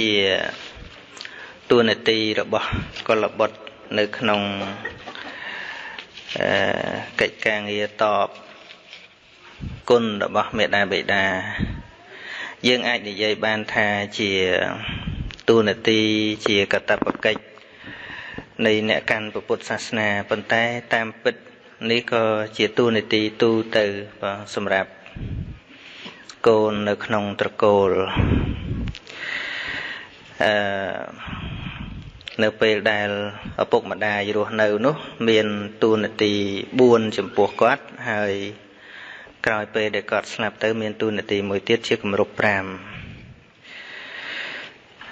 ជាតួនាទីរបស់កុលបុត្រនៅក្នុងអឺកិច្ចការងារតបគុណរបស់មេដាបេដា យើងអាចនិយាយបានថាជាតួនាទីជាកតបកិច្ចនៃអ្នកកាន់ពុទ្ធសាសនាប៉ុន្តែតាមពិតនេះក៏ជាតួនាទីទូទៅសម្រាប់កូននៅក្នុងត្រកូល អឺនៅពេលដែលឪពុកម្ដាយរស់នៅនោះ មានទូនាទី4ចំពោះគាត់ហើយក្រោយពេលដែលគាត់ស្លាប់ទៅ មានទូនាទីមួយទៀតជាគម្រប់5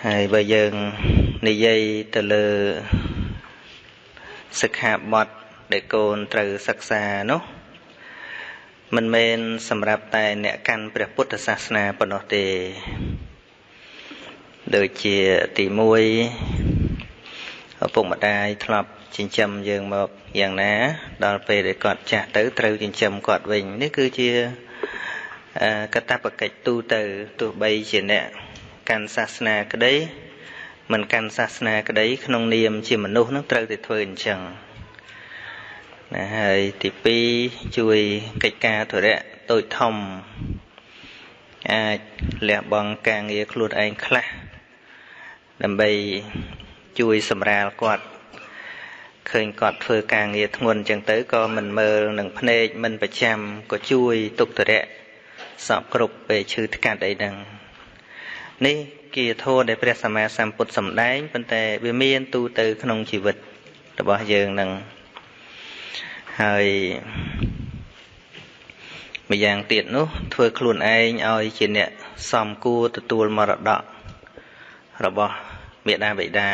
ហើយបើយើងនិយាយទៅលើសិក្ខាបទដែលកូនត្រូវសិក្សានោះមិនមែនសម្រាប់តែអ្នកកាន់ព្រះពុទ្ធសាសនាប៉ុណ្ណោះទេ ដូចជាទី1ឪពុកម្ដាយធ្លាប់ចិញ្ចឹមយើងមកយ៉ាងណា ដល់ពេលដែលគាត់ចាស់ទៅត្រូវចិញ្ចឹមគាត់វិញនេះគឺជាកតបកិច្ចទូទៅទោះបីជាអ្នកកាន់សាសនាក្តីមិនកាន់សាសនាក្តី ក្នុងនាមជាមនុស្សនឹងត្រូវតែធ្វើអញ្ចឹងណាហើយទី2ជួយកិច្ចការធរៈតូចធំអាចលះបង់ការងារខ្លួនឯងខ្លះ ដើម្បីជួយសម្រាលគាត់ឃើញគាត់ធ្វើការងារធ្ងន់អញ្ចឹងទៅក៏មិនមើលនឹងភ្នែកមិនប្រចាំក៏ជួយទុកទរៈសពគ្រប់ពេលឈឺថ្កាត់អីហ្នឹងនេះគាធោដែលព្រះសម្មាសម្ពុទ្ធសម្ដែងប៉ុន្តែវាមានទូទៅក្នុងជីវិតរបស់យើងនឹងហើយម្យ៉ាងទៀតនោះ ធ្វើខ្លួនឯងឲ្យជាអ្នកសំគួរទទួលមរតករបស់ មេដាបិតា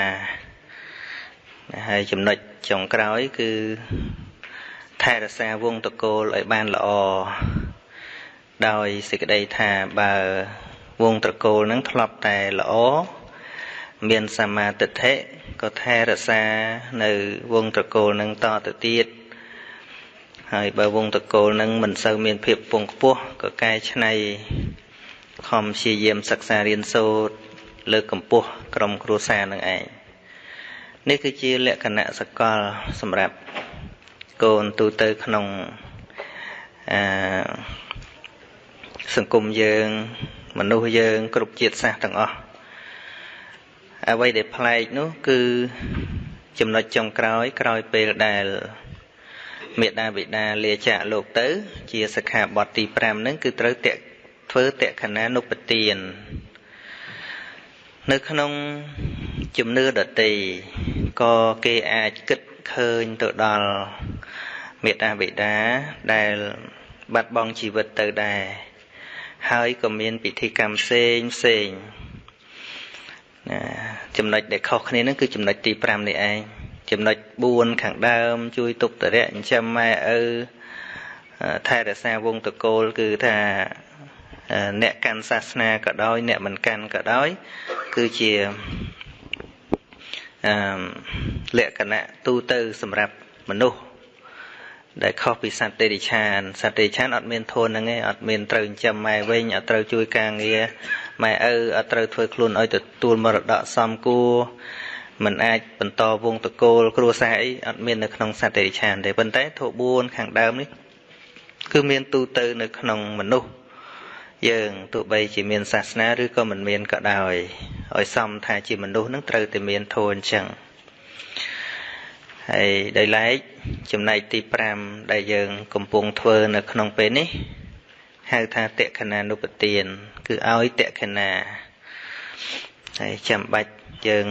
ហើយចំណុចចុងក្រោយគឺថែរក្សាវងតកូលឲ្យបានល្អដោយសេចក្តីថាបើវងត្រកូលនឹងធ្លាប់តែល្អមានសមាទិដ្ឋិក៏ថែរក្សានៅវងត្រកូលនឹងតទៅទៀតហើយបើវងតកូលនឹងមិនសូវមានភាពពងខ្ពស់ក៏កែច្នៃខំព្យាយាមសិក្សារៀនសូត្រ លើកកម្ពស់ក្រុមគ្រួសារនឹងឯងនេះគឺជាលក្ខណៈសកលសម្រាប់កូនទូទៅក្នុងអឺសង្គមយើង មនុស្សយើង គ្រប់ជាតិសាសន៍ទាំងអស់អ្វីដែលប្លែកនោះគឺចំណុចចុងក្រោយក្រោយពេលដែលមេដាបិតាលាចាកលោកទៅ ជាសិក្ខាបទទី5ហ្នឹងគឺត្រូវតេធ្វើតក្ខណានុបទាន នៅក្នុងជំនឿដតីក៏គេអាចគិតឃើញទៅដល់មេតាបិតាដែលបាត់បង់ជីវិតទៅដែរហើយក៏មានពិធីកម្មផ្សេងផ្សេងណាចំណុចដែលខុសគ្នានឹងគឺចំណុចទី5នេះឯងចំណុច4ខាងដើម ជួយទុកតរៈចិញ្ចឹមម៉ែឪថែរក្សាវងតកូលគឺថា អ្នកកាន់សាសនាក៏ដោយ អ្នកមិនកាន់ក៏ដោយ គឺជាអឺលក្ខណៈទូទៅសម្រាប់មនុស្សដែលខុសពីសត្វទេរិឆានសត្វទេរិឆានអត់មានធនហ្នឹងឯងអត់មានត្រូវចិញ្ចឹមម៉ែវិញអត់ត្រូវជួយការងារម៉ែឪអត់ត្រូវធ្វើខ្លួនឲ្យទទួលមរតកសមគួរมันអាចបន្តវងតកូលគ្រួសារអីអត់មាននៅក្នុងសត្វទេរិឆានទេប៉ុន្តែធម៌4ខាងដើមនេះគឺមានទូទៅនៅក្នុងមនុស្ស យើងទោះបីជាមានសាសនាឬក៏មិនមានក៏ដោយឲ្យសមថាជាមនុស្សនឹងត្រូវតែមានធម៌អញ្ចឹងហើយដោយឡែកចំណែកទី5ដែលយើង កំពុងធ្វើនៅក្នុងពេលនេះហៅថាតក្ខណានុបទាន គឺឲ្យតក្ខណាហើយចាំបាច់យើង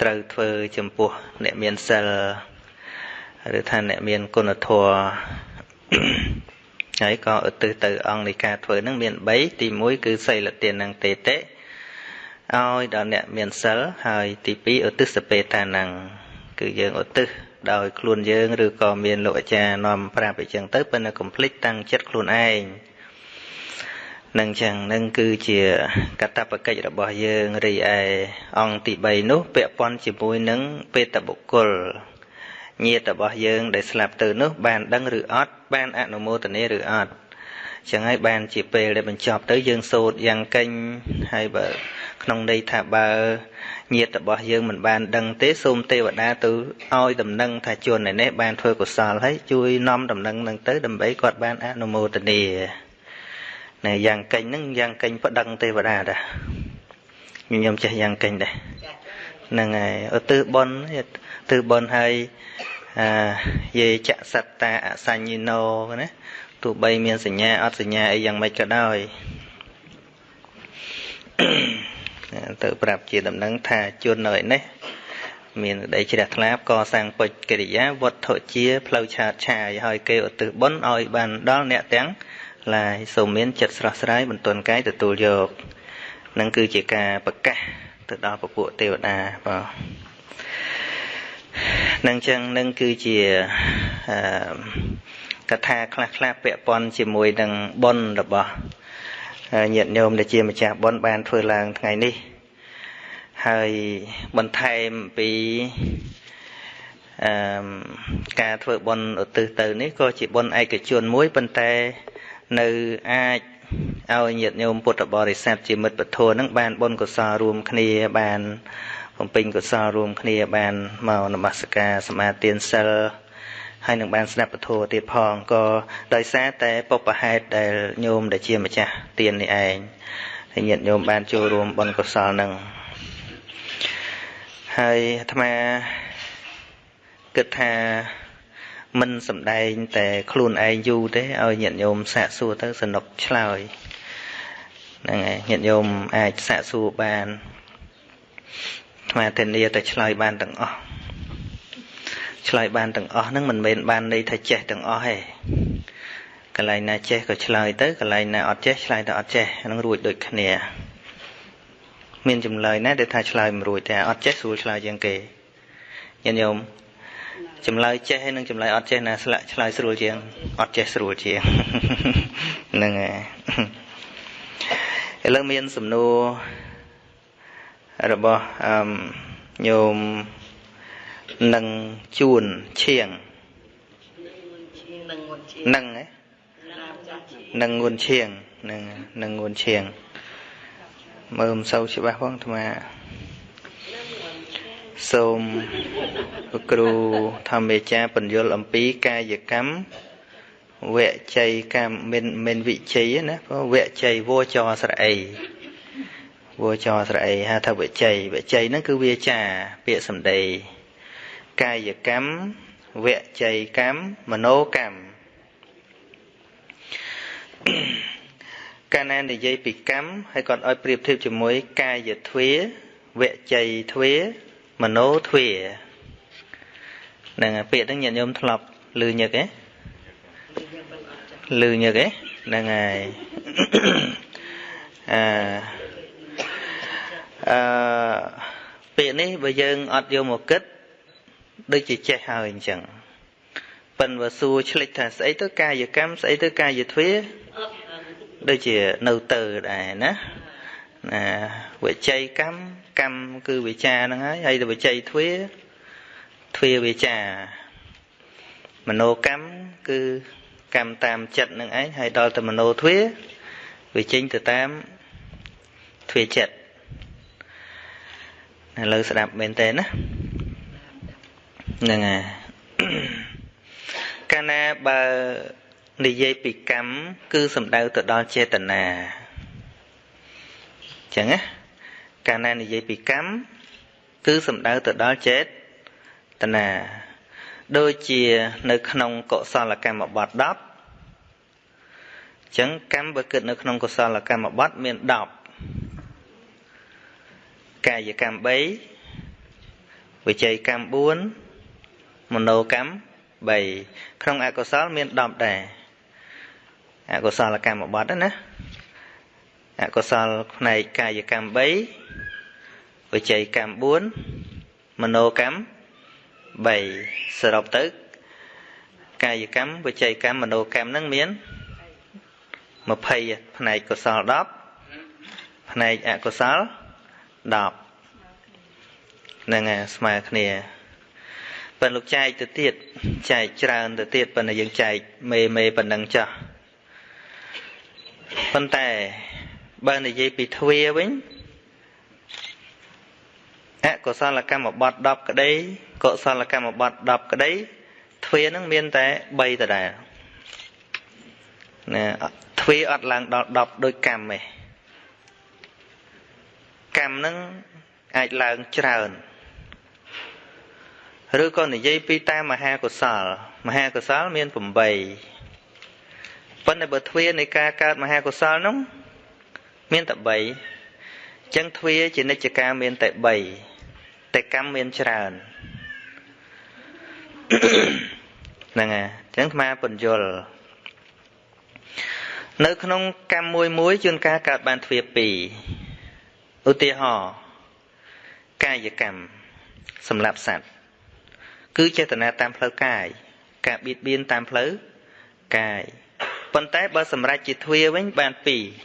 ត្រូវធ្វើចំពោះអ្នកមានសិលឬថាអ្នកមានគុណធម៌ ហើយក៏ឧទ្ទិសទៅអង្គនៃការធ្វើនឹងមាន3ទី1គឺសីលទាននឹងតេតេឲ្យដល់អ្នកមានសិលហើយទី2ឧទ្ទិសពេតានឹងគឺយើងឧទ្ទិសដោយខ្លួនយើងឬក៏មានលោកអាចារ្យនាំប្រាប់អញ្ចឹងទៅប៉ុន្តែកុំភ្លេចតាំងចិត្តខ្លួនឯងនឹងចឹងនឹងគឺជាកតបកិច្ចរបស់យើងរីឯអង្គទី3នោះពាក់ព័ន្ធជាមួយនឹងបេតបុគ្គល ញាតិរបស់យើងដែលស្លាប់ទៅនោះបានដឹងឬអត់បានអនុមោទនាឬអត់ចឹងហើយបានជាពេលដែលបញ្ចប់ទៅយើងសូត្រយ៉ាងកេញហើយបើក្នុងន័យថាបើញាតិរបស់យើងមិនបានដឹងទេសូមទេវតាទៅឲ្យដំណឹងថាជននេះបានធ្វើកុសលហើយជួយនាំដំណឹងនឹងទៅដើម្បីគាត់បានអនុមោទនាណែយ៉ាងកេញហ្នឹងយ៉ាងកេញប្តឹងទេវតាដែរខ្ញុំចេះយ៉ាងកេញដែរហ្នឹងហើយឧទ្ទិសបុណ្យទិសបុណ្យហើយអា យេចសត្តាអសញ្ញិណោណាទោះបីមានសញ្ញាអត់សញ្ញាអីយ៉ាងម៉េចក៏ដោយទៅប្រាប់ជាដំណឹងថាជួននៅឯនេះមានក្តីជ្រះថ្លាកសាងពុជកិរិយាវត្ថុជាផ្លូវឆាតឆាយហើយគេឧទ្ទិសបុណ្យឲ្យបានដល់អ្នកទាំងឡាយសូមមានចិត្តស្រស់ស្រាយបន្ទន់កាយទទួលយកនឹងគឺជាការប្រកាសទៅដល់ពពួកទេវតាបាទ នឹងចឹងនឹងគឺជាអឺកថាខ្លះខ្លះពាក់ព័ន្ធជាមួយនឹងបុណ្យរបស់ញាតិញោមដែលជាម្ចាស់បុណ្យបានធ្វើឡើងថ្ងៃនេះហើយបន្ថែមពីអឺការធ្វើបុណ្យឧទ្ទិសទៅនេះក៏ជាបុណ្យឯកជនមួយប៉ុន្តែនៅអាចឲ្យញាតិញោមពុទ្ធបរិស័ទជាមិត្តពធនឹងបានបុណ្យកុសលរួមគ្នាបាន បំពេញកុសលរួមគ្នាបានមកនមស្ការសមាទានសិលហើយនឹងបានស្ដាប់ពធទៀតផងក៏ដោយសារតែពុបហេតុដែលញោមដែលជាម្ចាស់ទាននេះឯងហើយញាតិញោមបានចូលរួមបុណ្យកុសលនឹងហើយអាត្មាគិតថាមិនសំដែងតែខ្លួនឯងយូរទេឲ្យញាតិញោមសាកសួរទៅសនុកឆ្លើយហ្នឹងហើយញាតិញោមអាចសាកសួរបានអា ត្មាធានាតែឆ្លើយបានទាំងអស់ឆ្លើយបានទាំងអស់ហ្នឹងមិនមែនបានន័យថាចេះទាំងអស់ទេកន្លែងណាចេះក៏ឆ្លើយទៅកន្លែងណាអត់ចេះឆ្លើយទៅអត់ចេះហ្នឹងរួចដូចគ្នា មានចម្លើយណាដែលថាឆ្លើយមិនរួចតែអត់ចេះស្រួលឆ្លើយជាងគេញាតិញោមចម្លើយចេះហើយនិងចម្លើយអត់ចេះណាស្លាក់ឆ្លើយស្រួលជាងអត់ចេះស្រួលជាងហ្នឹងហើយឥឡូវមានសំណួរ របស់អឺញោមនឹងជួនឈៀងនឹងហ៎នឹងងួនឈៀងនឹងនឹងងួនឈៀងមើលមិនសូវច្បាស់ផងអាត្មាសូមគ្រូធម្មាចារ្យបញ្យលអំពីកាយកម្មវជ័យកម្មមិនមិនវិជ័យណាព្រោះវជ័យវចរស្រអី វចរស្រអីហៅថាវិច័យវិច័យហ្នឹងគឺវាចាពាក្យសម្ដីកាយកម្មវច័យកម្មមនោកម្មកាលណានិយាយពីកម្មហើយគាត់ឲ្យប្រៀបធៀបជាមួយ កាយទ្វាវច័យទ្វាមនោទ្វាហ្នឹងពាក្យហ្នឹងញាតិញោមធ្លាប់ឮញឹកទេឮញឹកទេហ្នឹងហើយអឺ អឺពាក្យនេះបើយើងអត់យកមកគិតដូចជាចេះហើយអញ្ចឹងប៉ិនបើសួរឆ្លិចថាស្អីទៅកាយកម្មស្អីទៅកាយទ្វាដូចជានៅទៅដែរណាណាវិជ័យកម្មកម្មគឺវិចាហ្នឹងហើយហើយទៅវិជ័យទ្វាទ្វាវិចាមโนកម្មគឺកម្មតាមចិត្តនឹងឯងហើយដល់ទៅមโนទ្វាវាចេញទៅតាមទ្វាចិត្ត ឥឡូវស្ដាប់មែនតើណាហ្នឹងហើយកាលណាបើនិយាយពីកម្មគឺសំដៅទៅដល់ចេតនាចឹងណាកាលណានិយាយពីកម្មគឺសំដៅទៅដល់ចេតនាដូចជានៅក្នុងកុសលកម្មបទ10ចឹងកម្មបើគិតនៅក្នុងកុសលកម្មបទមាន10 កាយកម្ម3វិច័យកម្ម4មโนកម្ម3ក្នុងអកុសលមាន10ដែរអកុសលកម្មបត្តិណាអកុសលផ្នែកកាយកម្ម3វិច័យកម្ម4មโนកម្ម3សរុបទៅកាយកម្មវិច័យកម្មមโนកម្មហ្នឹងមាន20ផ្នែកកុសល10ផ្នែកអកុសល10 ហ្នឹងហើយស្មើគ្នាប៉ុន្តែលោកចែកទៅទៀតចែកច្រើនទៅទៀតប៉ុន្តែយើងចែកមេមេប៉ុណ្ណឹងចោះប៉ុន្តែបើនិយាយពីទ្វាវិញអកុសលកម្មបត្តិ10ក្តីកុសលកម្មបត្តិ10ក្តីទ្វានឹងមានតែ3ដដែលណាទ្វាអត់ឡើងដល់10ដោយកម្មទេ កម្មនឹងអាចឡើងច្រើនឬក៏និយាយពីតាមមហាកុសល មហាកុសលមាន8ប៉ុន្តែបើទ្វានៃការកើតមហាកុសលនោះមានតែ3អញ្ចឹងទ្វាជានិច្ចកាមានតែ3តែកម្មមានច្រើនហ្នឹងហើយអញ្ចឹងអាពន្យល់នៅក្នុងកម្មមួយមួយជួនកាលកើតបានទ្វា2 ឧទាហរណ៍កាយកម្មសម្រាប់សត្វគឺចេតនាតាមផ្លូវកាយការបៀតបៀនតាមផ្លូវកាយប៉ុន្តែបើសម្រេចជាទ្វាវិញបាន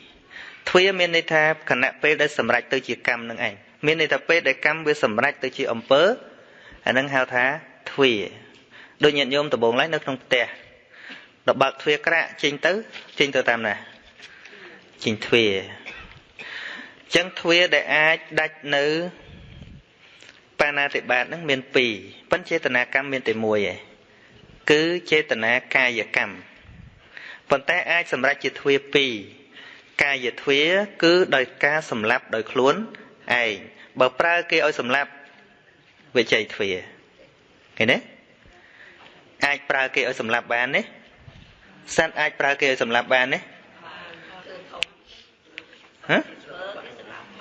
2ទ្វាមានន័យថាគណៈពេលដែលសម្រេចទៅជាកម្មនឹងឯងមានន័យថាពេលដែលកម្មវាសម្រេចទៅជាអំពើអានឹងហៅថាទ្វាដូចញាតិញោមដំបងឡើយនៅក្នុងផ្ទះដល់បើកទ្វារក្រាក់ចេញទៅចេញទៅតាមណាចេញទ្វារអញ្ចឹងទ្វារដែលអាចដាច់នៅបាណាតិបាតហ្នឹងមាន2ប៉ុន្តែចេតនាកម្មមានតែមួយឯងគឺចេតនាកាយកម្មប៉ុន្តែអាចសម្រេចជាទ្វា2កាយទ្វាគឺដោយការសម្លាប់ដោយខ្លួនឯងបើប្រើគេឲ្យសម្លាប់វិជ័យទ្វាឃើញទេអាចប្រើគេឲ្យសម្លាប់បានទេសត្វអាចប្រើគេឲ្យសម្លាប់បានទេហ៎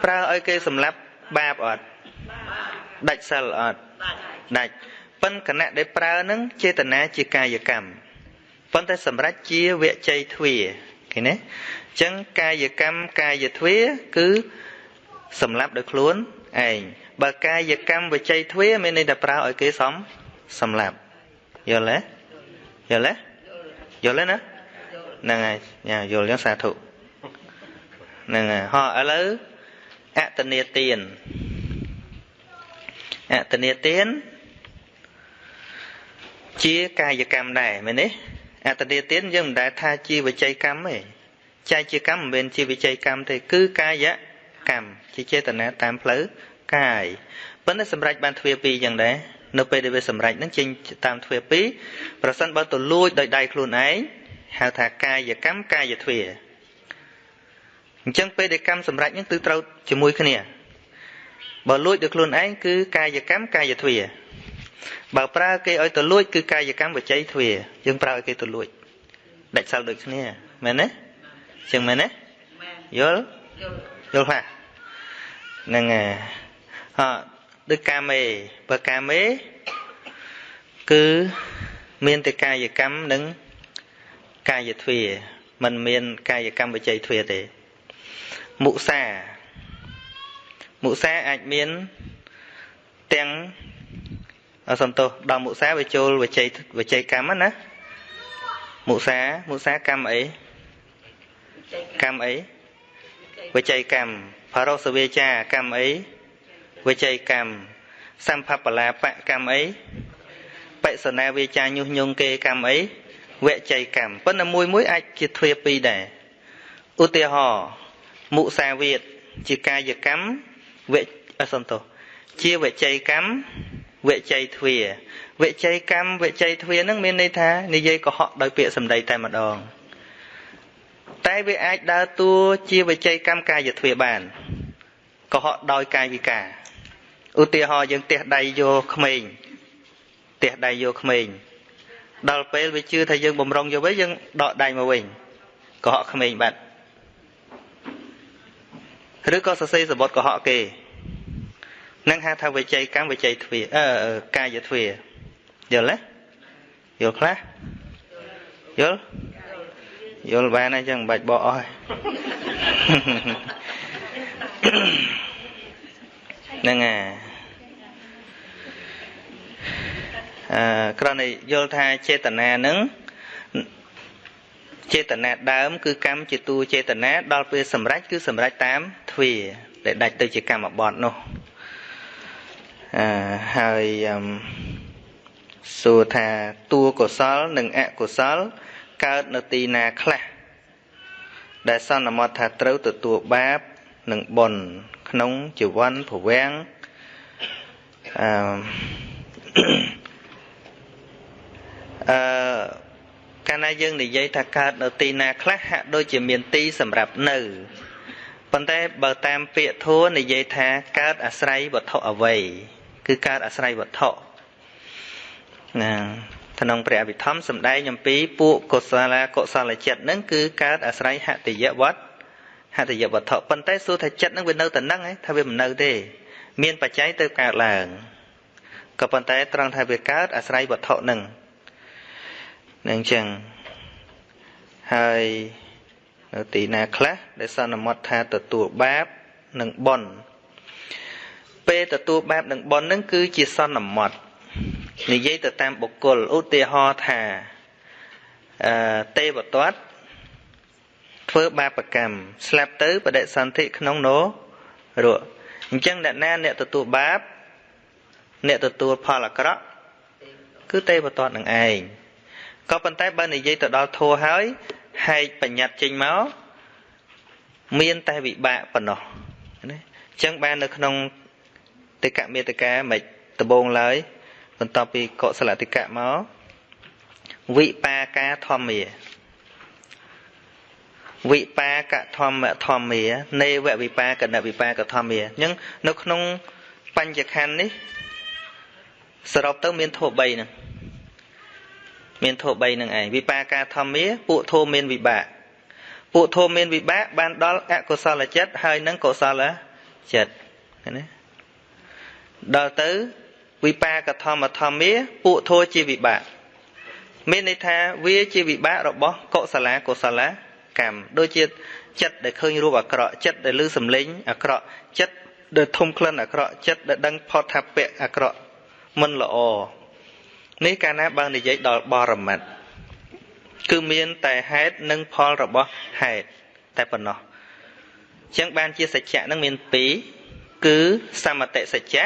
ប្រើឲ្យគេសម្លាប់បាបអត់ដាច់សិលអត់ដាច់ប៉ុន្តែគណៈដែលប្រើនឹងចេតនាជាកាយកម្មប៉ុន្តែសម្រាប់ជាវជ័យទ្វាឃើញទេអញ្ចឹងកាយកម្មកាយទ្វាគឺសម្រាប់ដោយខ្លួនឯងបើកាយកម្មវជ័យទ្វាមានន័យថាប្រើឲ្យគេសំសម្លាប់យល់ទេយល់ទេយល់ទេណាហ្នឹងហើយញ៉ាយល់យ៉ាងសាធុហ្នឹងហើយហោះឥឡូវ អតនេទានអតនេទានជាកាយកម្មដែរមែនទេអតនេទានយើងមិនដែលថាជាវិច័យកម្មទេចែកជាកម្មមិនមែនជាវិច័យកម្មទេគឺកាយកម្មជាចេតនាតាមផ្លូវកាយប៉ុន្តែសម្រេចបានទ្វាពីរយ៉ាងដែរនៅពេលដែលវាសម្រេចនឹងចេញតាមទ្វាពីរប្រសិនបើទៅលួចដោយដៃខ្លួនឯងហៅថាកាយកម្មកាយទ្វា អញ្ចឹងពេលដែលកម្មសម្រេចហ្នឹងគឺត្រូវជាមួយគ្នាបើលួចដោយខ្លួនឯងគឺកាយកម្មកាយទ្វាបើប្រើគេឲ្យទៅលួចគឺកាយកម្មវចីទ្វាយើងប្រើឲ្យគេទៅលួចដាច់សាល់ដូចគ្នាមែនទេចឹងមែនទេយល់យល់ខ្លះហ្នឹងហើយអត់ដូចកាមេបើកាមេគឺមានតែកាយកម្មនិងកាយទ្វាมันមានកាយកម្មវចីទ្វាទេ មុសាមុសាអាចមានទាំងអសំទោសដល់មុសាវាចូលវិជ័យវិជ័យកម្មណាមុសាមុសាកម្មអីកម្មអីវិជ័យកម្មផរសវាចាកម្មអីវិជ័យកម្មសម្ភបលាបកម្មអីបិសនាវាចាញុះញង់គេកម្មអីវជ័យកម្មប៉ុន្តែមួយមួយអាចជាទ្វាពីរដែរឧទាហរណ៍ មុសាវាទជាកាយកម្មវិអសំទោសជាវិជ័យកម្មវិជ័យទ្វាវិជ័យកម្មវិជ័យទ្វានឹងមានន័យថានិយាយកុហកដោយពាក្យសម្ដីតែម្ដងតែវាអាចដើរតួជាវិជ័យកម្មកាយទ្វាបានកុហកដោយកាយវិការឧទាហរណ៍យើងទះដៃយកក្មេងទះដៃយកក្មេងដល់ពេលវាជឿថាយើងបំរុងយកវិញយើងដកដៃមកវិញកុហកក្មេងបាត់ ឬក៏សរសេរសបុតកុហកគេនឹងហៅថាវិជ័យកម្មវិជ័យទ្វាអឺកាយទ្វាយល់ទេយល់ខ្លះយល់យល់បានហើយចឹងមិនបាច់បកអស់ហ្នឹងហើយអឺគ្រាន់តែយល់ថាចេតនានឹង ចេតនាដើម គឺកម្មជាតួចេតនាដល់ពេលសម្រេចគឺសម្រេចតាមទ្វាដែលដាច់ទៅជាកម្មបត្តិនោះអឺហើយសួរថាតួកុសល និងអកុសល កើតនៅទីណាខ្លះដែលសន្មត់ថាត្រូវទទួលបាបនិងបុណ្យក្នុងជីវ័នភវាំងអឺអឺ កាលណាយើងនិយាយថាកើតនៅទីណាខ្លះហាក់ដូចជាមានទីសម្រាប់នៅប៉ុន្តែបើតាមពាក្យធัวនិយាយថាកើតអាស្រ័យវត្ថុអ្វីគឺកើតអាស្រ័យវត្ថុណាក្នុងព្រះអភិធម្មសម្ដែងអំពីពួកកុសលកុសលចិត្តហ្នឹងគឺកើតអាស្រ័យហតិយវត្តហតិយវត្ថុប៉ុន្តែសួរថាចិត្តហ្នឹងវានៅតែហ្នឹងឯងថាវាមិននៅទេមានបច្ច័យទៅកើតឡើងក៏ប៉ុន្តែត្រង់ថាវាកើតអាស្រ័យវត្ថុហ្នឹង នឹងចឹងហើយនៅទីណាខ្លះដែលសន្មត់ថាទទួលបាបនិងបុណ្យពេលទទួលបាបនិងបុណ្យនឹងគឺជាសន្មត់និយាយទៅតាមបុគ្គលឧទាហរណ៍ថាអឺទេវទត្តធ្វើបាបកម្មស្លាប់ទៅបដិសន្ធិក្នុងនរកអញ្ចឹងអ្នកណាអ្នកទទួលបាប អ្នកទទួលផលអាក្រក់គឺទេវទត្តនឹងឯង ក៏ប៉ុន្តែបើនិយាយទៅដល់ធัวហើយហែកបញ្ញត្តិចេញមកមានតែវិបាកប៉ុណ្ណោះណាអញ្ចឹងបាននៅក្នុងតិកមេតកាមិនដបងឡើយបន្ទាប់ពីកុសលតិកៈមកវិបាកាធម្មាវិបាកធម្មធម្មានេវវិបាកណវិបាកធម្មាអញ្ចឹងនៅក្នុងបញ្ញខណ្ឌនេះសរុបទៅមានធម៌3ហ្នឹង មានធម៌3ហ្នឹងឯងវិបាកាធម្មាពួកធម៌មានវិបាកពួកធម៌មានវិបាកបានដល់អកុសលចិត្តហើយនឹងកុសលចិត្តណាដល់ទៅវិបាកធម្មធម្មាពួកធម៌ជាវិបាកមានន័យថាវាជាវិបាករបស់កុសលាកុសលកម្មដូចជាចិត្តដែលឃើញរូបអាក្រក់ចិត្តដែលឮសំឡេងអាក្រក់ចិត្តដែលធំក្លិនអាក្រក់ចិត្តដែលដឹងផុតថាពៈអាក្រក់មិនល្អ នេះកាលណាបើនិយាយដល់បរមត្តគឺមានតែហេតុនិងផលរបស់ហេតុតែប៉ុណ្ណោះអញ្ចឹងបានជាសច្ចៈនឹងមាន2គឺសមតិសច្ចៈ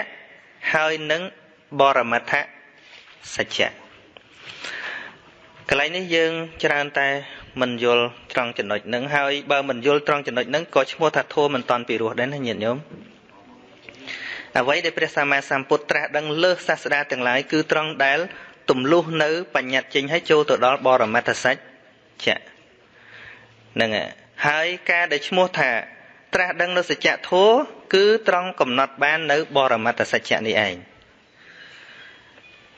ហើយនឹងបរមត្ថសច្ចៈកន្លែងនេះយើងច្រើនតែមិនយល់ត្រង់ចំណុចហ្នឹងហើយបើមិនយល់ត្រង់ចំណុចហ្នឹងក៏ឈ្មោះថាធម៌មិនតាន់ពីរោះដែរណាញាតិញោម អ្វីដែលព្រះសម្មាសម្ពុទ្ធត្រាស់ដឹងលើសសាស្តាទាំងឡាយគឺត្រង់ដែលទំលុះនៅបញ្ញត្តិចេញឲ្យចូលទៅដល់បរមត្ថសច្ចៈហ្នឹងហើយការដែលឈ្មោះថា ត្រាស់ដឹងនៅសច្ចធម៌គឺត្រង់កំណត់បាននៅ បរមត្ថសច្ចៈនេះឯង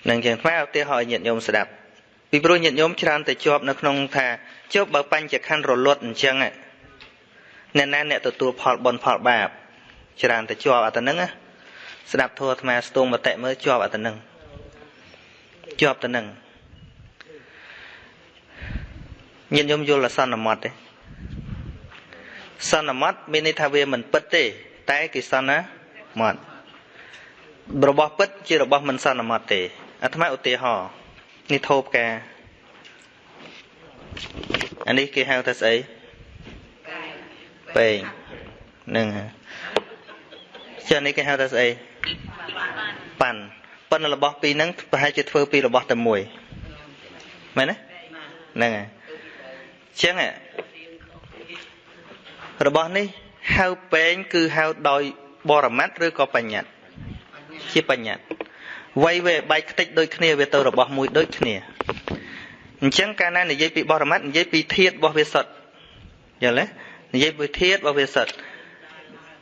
នឹងជាងថ្មឧទាហរណ៍ញាតិញោមស្ដាប់ពីព្រោះញាតិញោមច្រើនតែជាប់នៅក្នុងថាជប់បើបញ្ចខណ្ឌរលត់អញ្ចឹងអ្នកណាអ្នកទទួលផលបុណ្យផលបាបច្រើនតែជាប់អត់ទៅនឹងណា ស្ដាប់ធម៌អាត្មាស្ទងមតិមើលជាប់អត់ទៅនឹងជាប់ទៅនឹងញាតិញោមយល់អសន្មត់ទេសន្មត់មានន័យថាវាមិនពិតទេ តែគេសន្មត់របស់ពិតជារបស់មិនសន្មត់ទេអាត្មាឧទាហរណ៍នេះធូបកាអានេះគេហៅថាស្អីពេងនឹងចានេះគេហៅថាស្អី ប៉ាន់ប៉ុន្តែរបស់ពីរហ្នឹងប្រហែលជាធ្វើពីរបស់តែមួយមែនទេហ្នឹងហើយចឹងរបស់នេះហៅពេងគឺហៅដោយបរមត្តឬក៏បញ្ញត្តិជាបញ្ញត្តិវ័យវាបែកខ្ទេចដូចគ្នាវាទៅរបស់មួយដូចគ្នាអញ្ចឹងកាលណានិយាយពីបរមត្តនិយាយពីធាតរបស់វាសុទ្ធយល់ទេនិយាយពីធាតរបស់វាសុទ្ធ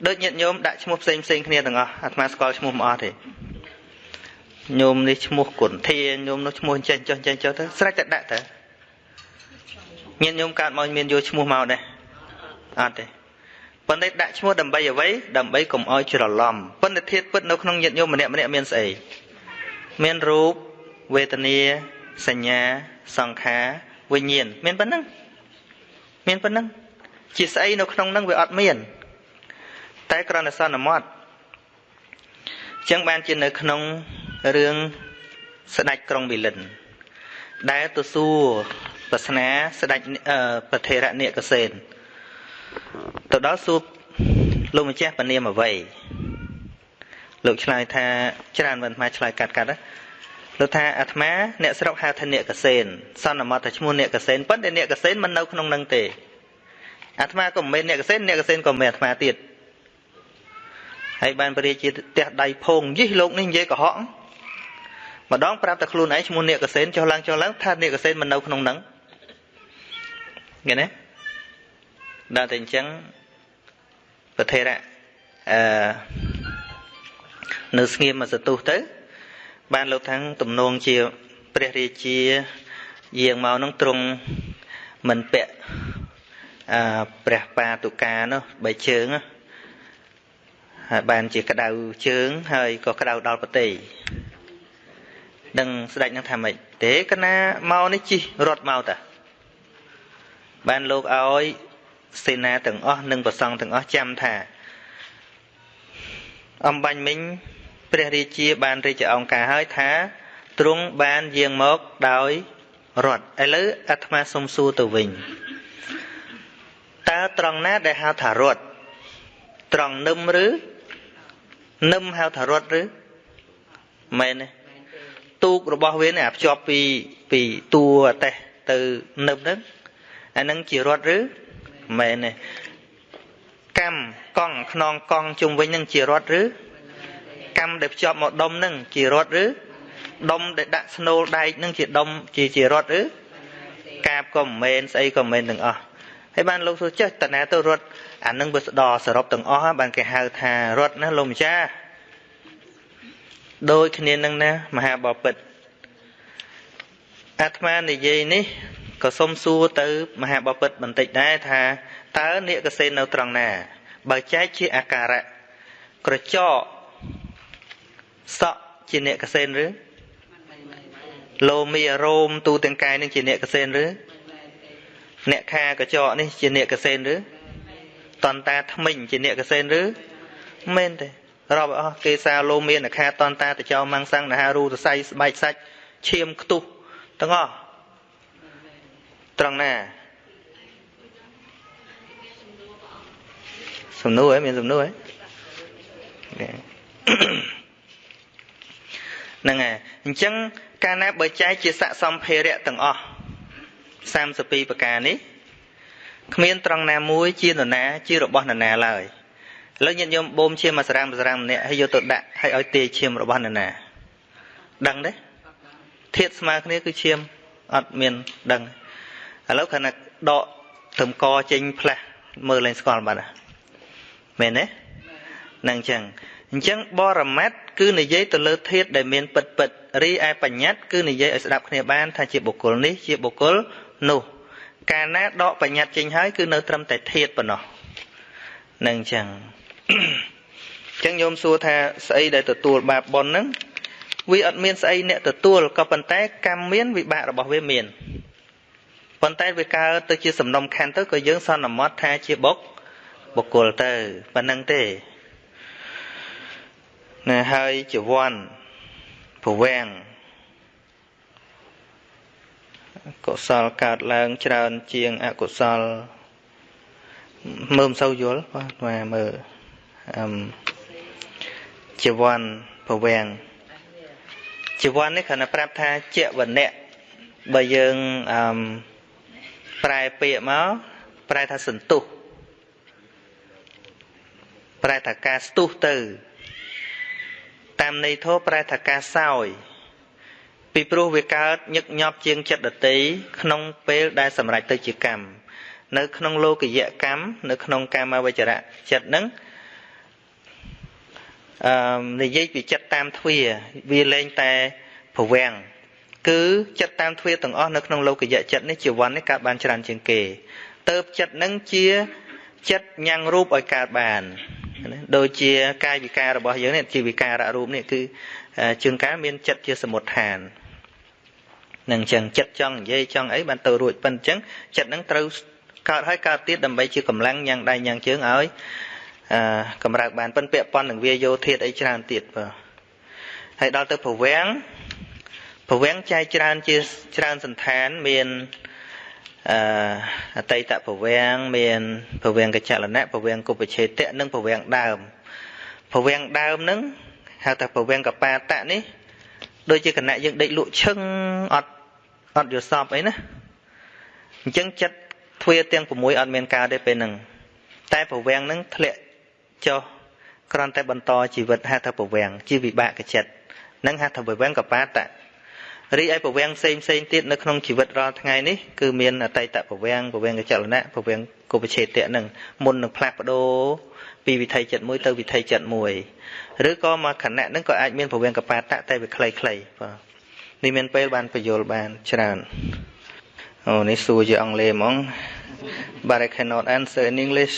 ដូចញាតិញោមដាក់ឈ្មោះផ្សេងផ្សេងគ្នាទាំងអស់អាត្មាស្គាល់ឈ្មោះមិនអស់ទេញោមនេះឈ្មោះគុណធាញោមនោះឈ្មោះចេះចុះចេះចុះទៅស្រេចតែដាក់ទៅញាតិញោមកើតមកមានយកឈ្មោះមកដែរអត់ទេប៉ុន្តែដាក់ឈ្មោះដើម្បីអ្វីដើម្បីកុំឲ្យច្រឡំប៉ុន្តែធាតពិតនៅក្នុងញាតិញោមម្នាក់ម្នាក់មានស្អីមានរូបវេទនាសញ្ញាសង្ខារវិញ្ញាណមានប៉ុណ្ណឹងមានប៉ុណ្ណឹងជាស្អីនៅក្នុងហ្នឹងវាអត់មាន តែក្រណសន្មត់ចឹងបានជានៅក្នុងរឿងស្ដេចក្រុងវិលិន ដែលទៅសួរប្រស្នាស្ដេចប្រធេរៈនិកសេនទៅដល់សួរលោកម្ចាស់ពនាមអ្វីលោកឆ្លើយថាច្រើនមិនអាឆ្លើយកាត់កាត់លោកថាអាត្មាអ្នកស្រុកហៅថាអ្នកកសេនសន្មតថាឈ្មោះអ្នកកសេនប៉ុន្តែអ្នកកសេនមិននៅក្នុងនឹងទេអាត្មាក៏មិនមែនអ្នកកសេនអ្នកកសេនក៏មិនមែនអាត្មាទៀត ហើយបានបរិជាផ្ទះដៃភងយិះលោកនេះនិយាយកុហកម្ដងប្រាប់តែខ្លួនឯងឈ្មោះនេកសេនចុះឡើងចុះឡើងថានេកសេនមិននៅក្នុងហ្នឹងឃើញទេដល់តែអញ្ចឹងប្រធេរៈអឺនៅស្ងៀមមកសទុះទៅ បានលោកថាំងទំនងជាព្រះរាជាយាងមកនឹងទ្រង់មិនពាក់អឺព្រះបាតុកានោះបីជើង ហើយបានជាក្តៅជើងហើយក៏ក្តៅដល់ប្រទេសនឹងស្ដេចនឹងថាម៉េចទេកណាមកនេះជិះរត់មកតាបានលោកឲ្យសេនាទាំងអស់និងប្រសង់ទាំងអស់ចាំថា អំបញ្ញមិញព្រះរាជាបានរាជអង្គការហើយថាទ្រង់បានយាងមកដោយរត់ឥឡូវអាត្មាសុំសួរទៅវិញតើត្រង់ណាដែលហៅថារត់ត្រង់នឹមឬ នឹមហៅថារត់ឬមែនទេទូករបស់វានេះអាភ្ជាប់ពីពីតួអតេះទៅនឹមហ្នឹងអានឹងជារត់ឬមែនទេកម្មកង់ខ្នងកង់ជុំវិញនឹងជារត់ឬកម្មដែលភ្ជាប់មកដុំនឹងជារត់ឬដុំដែលដាក់ស្នូលដែកនឹងជាដុំជាជារត់ឬកាបក៏មិនមែនស្អីក៏មិនមែនទាំងអស់ហើយបានលោកសួរចេះតណាទៅរត់ អានឹងវាស្ដោសរុបទាំងអស់បានគេហៅថារត់ណាលោកម្ចាស់ដូចគ្នានឹងណាមហាបពិតអាត្មានិយាយនេះក៏សុំសួរទៅ មហាបពិតបន្តិចដែរថាតើនិកសេននៅត្រង់ណា បើចែកជាអាការៈក្រចកសក់ជានិកសេនឬលោមីរោមទូទាំងកាយនឹងជានិកសេនឬអ្នកខាកញ្ចក់នេះជានិកសេនឬ តន្តាថ្មិញជានិកសេនឬមែនទេរាប់អស់គេសាលោមានអ្នកខាតន្តាតចោមង្សង្នហារូទស័យស្បែកសាច់ឈាមខ្ទុះទាំងអស់ត្រង់ណាសំណួរហ៎មានសំណួរហ៎ហ្នឹងហើយអញ្ចឹងកាលណាបើចែកជាស័កសម្ភារៈទាំងអស់32ប្រការនេះ គ្មានត្រង់ណាមួយជានរណាជារបស់នរណាឡើយឥឡូវញាតិញោមបូមឈាមមកសារ៉ាំសារ៉ាំម្នាក់ហើយយកទៅដាក់ហើយឲ្យទាយឈាមរបស់នរណាដឹងទេធាតស្មើគ្នាគឺឈាមអត់មានដឹងឥឡូវគ្រាន់តែដកត្រឹមកចេញផ្លាស់មើលឡើងស្គាល់បាត់មែនទេនឹងអញ្ចឹងអញ្ចឹងបរមត្តគឺនិយាយទៅលើធាតដែលមានពិតពិតរីឯបញ្ញត្តិគឺនិយាយឲ្យស្ដាប់គ្នាបានថាជាបុគ្គលនេះជាបុគ្គលនោះ កាលណាដកបញ្ញត្តិចេញហើយគឺនៅត្រឹមតែធាតប៉ុណ្ណោះនឹងអញ្ចឹងអញ្ចឹងញោមសួរថាស្អីដែលទទួលបាបប៉ុនហ្នឹងវាអត់មានស្អីអ្នកទទួលក៏ប៉ុន្តែកម្មមានវិបាករបស់វាមានប៉ុន្តែវាកើតទៅជាសំណុំខណ្ឌទៅក៏យើងសន្មត់ថាជាបុកបុគ្គលទៅប៉ុណ្្នឹងទេណាហើយចវ័នប្រវាំង កុសលកើតឡើងច្រើនជាងអកុសលមើលមិនសូវយល់បាទមើលអឹមជីវ័នប្រវាំងជីវ័ននេះគ្រាន់តែប្រាប់ថាជាវណៈបើយើងអឹមប្រែពាក្យមកប្រែថាសន្ទុះប្រែថាការស្ទុះទៅ តាមន័យធម៌ប្រែថាការសោយ ពីព្រោះវាកើតញឹកញាប់ជាងចិត្តដតីក្នុងពេលដែលសម្រេចទៅជាកម្មនៅក្នុងលោកយៈកម្មនៅក្នុងកាមវចរៈចិត្តហ្នឹងអឺនិយាយពីចិត្តតាមទ្វាវាលែងតែប្រវាំងគឺចិត្តតាមទ្វាទាំងអស់នៅក្នុងលោកយៈចិត្តនេះជាវ័ននេះកើតបានច្រើនជាងគេទៅចិត្តនឹងជាចិត្តញ៉ាំងរូបឲ្យកើតបានដូចជាកាយវិការរបស់យើងនេះជាវិការៈរូបនេះគឺជួនកាលមានចិត្តជាសមុទ្ឋាន នឹងអញ្ចឹងចិត្តចង់និយាយចង់អីបានទៅរួចប៉ុណ្្នឹងអញ្ចឹងចិត្តនឹងត្រូវកើតហើយកើតទៀតដើម្បីជាកម្លាំងញ៉ាំងដៃញ៉ាំងជើងឲ្យអឺកម្រើកបានប៉ុនពាក់ប៉ុននឹងវាយោធាតអីច្រើនទៀតបាទហើយដល់ទៅប្រវាំងប្រវាំងចែកច្រើនជាច្រើនសន្តានមានអឺអតីតប្រវាំងមានប្រវាំងកចលនៈប្រវាំងគុបឆេតៈនិងប្រវាំងដើមប្រវាំងដើមហ្នឹងហៅថាប្រវាំងកបាតៈនេះ ដូចជាគណៈយើងដេកលក់ឈឹងអត់អត់យល់សពអីណាអញ្ចឹងចិត្តទ្វាទាំង6អត់មានកើតទេពេលហ្នឹងតែប្រវាំងហ្នឹងធ្លាក់ចុះគ្រាន់តែបន្តជីវិតហៅថាពវាំងជាវិបាកចិត្តនឹងហៅថាពវាំងកបាតៈ រីឯពវាំងផ្សេងផ្សេងទៀតនៅក្នុងជីវិតរាល់ថ្ងៃនេះគឺមានអតីតពវាំងពវាំងកចលនៈពវាំងគុបឆេតៈនឹងមុននឹងផ្លាស់ប្ដូរពីវិថីចិត្តមួយទៅវិថីចិត្តមួយឬក៏មកខណៈហ្នឹងក៏អាចមានពវាំងកបាតៈតែវាខ្លីៗបាទនេះមានពេលបានបញ្យល់បានច្រើនអូនេះសួរជាអង់គ្លេសហ្មង but I cannot answer in English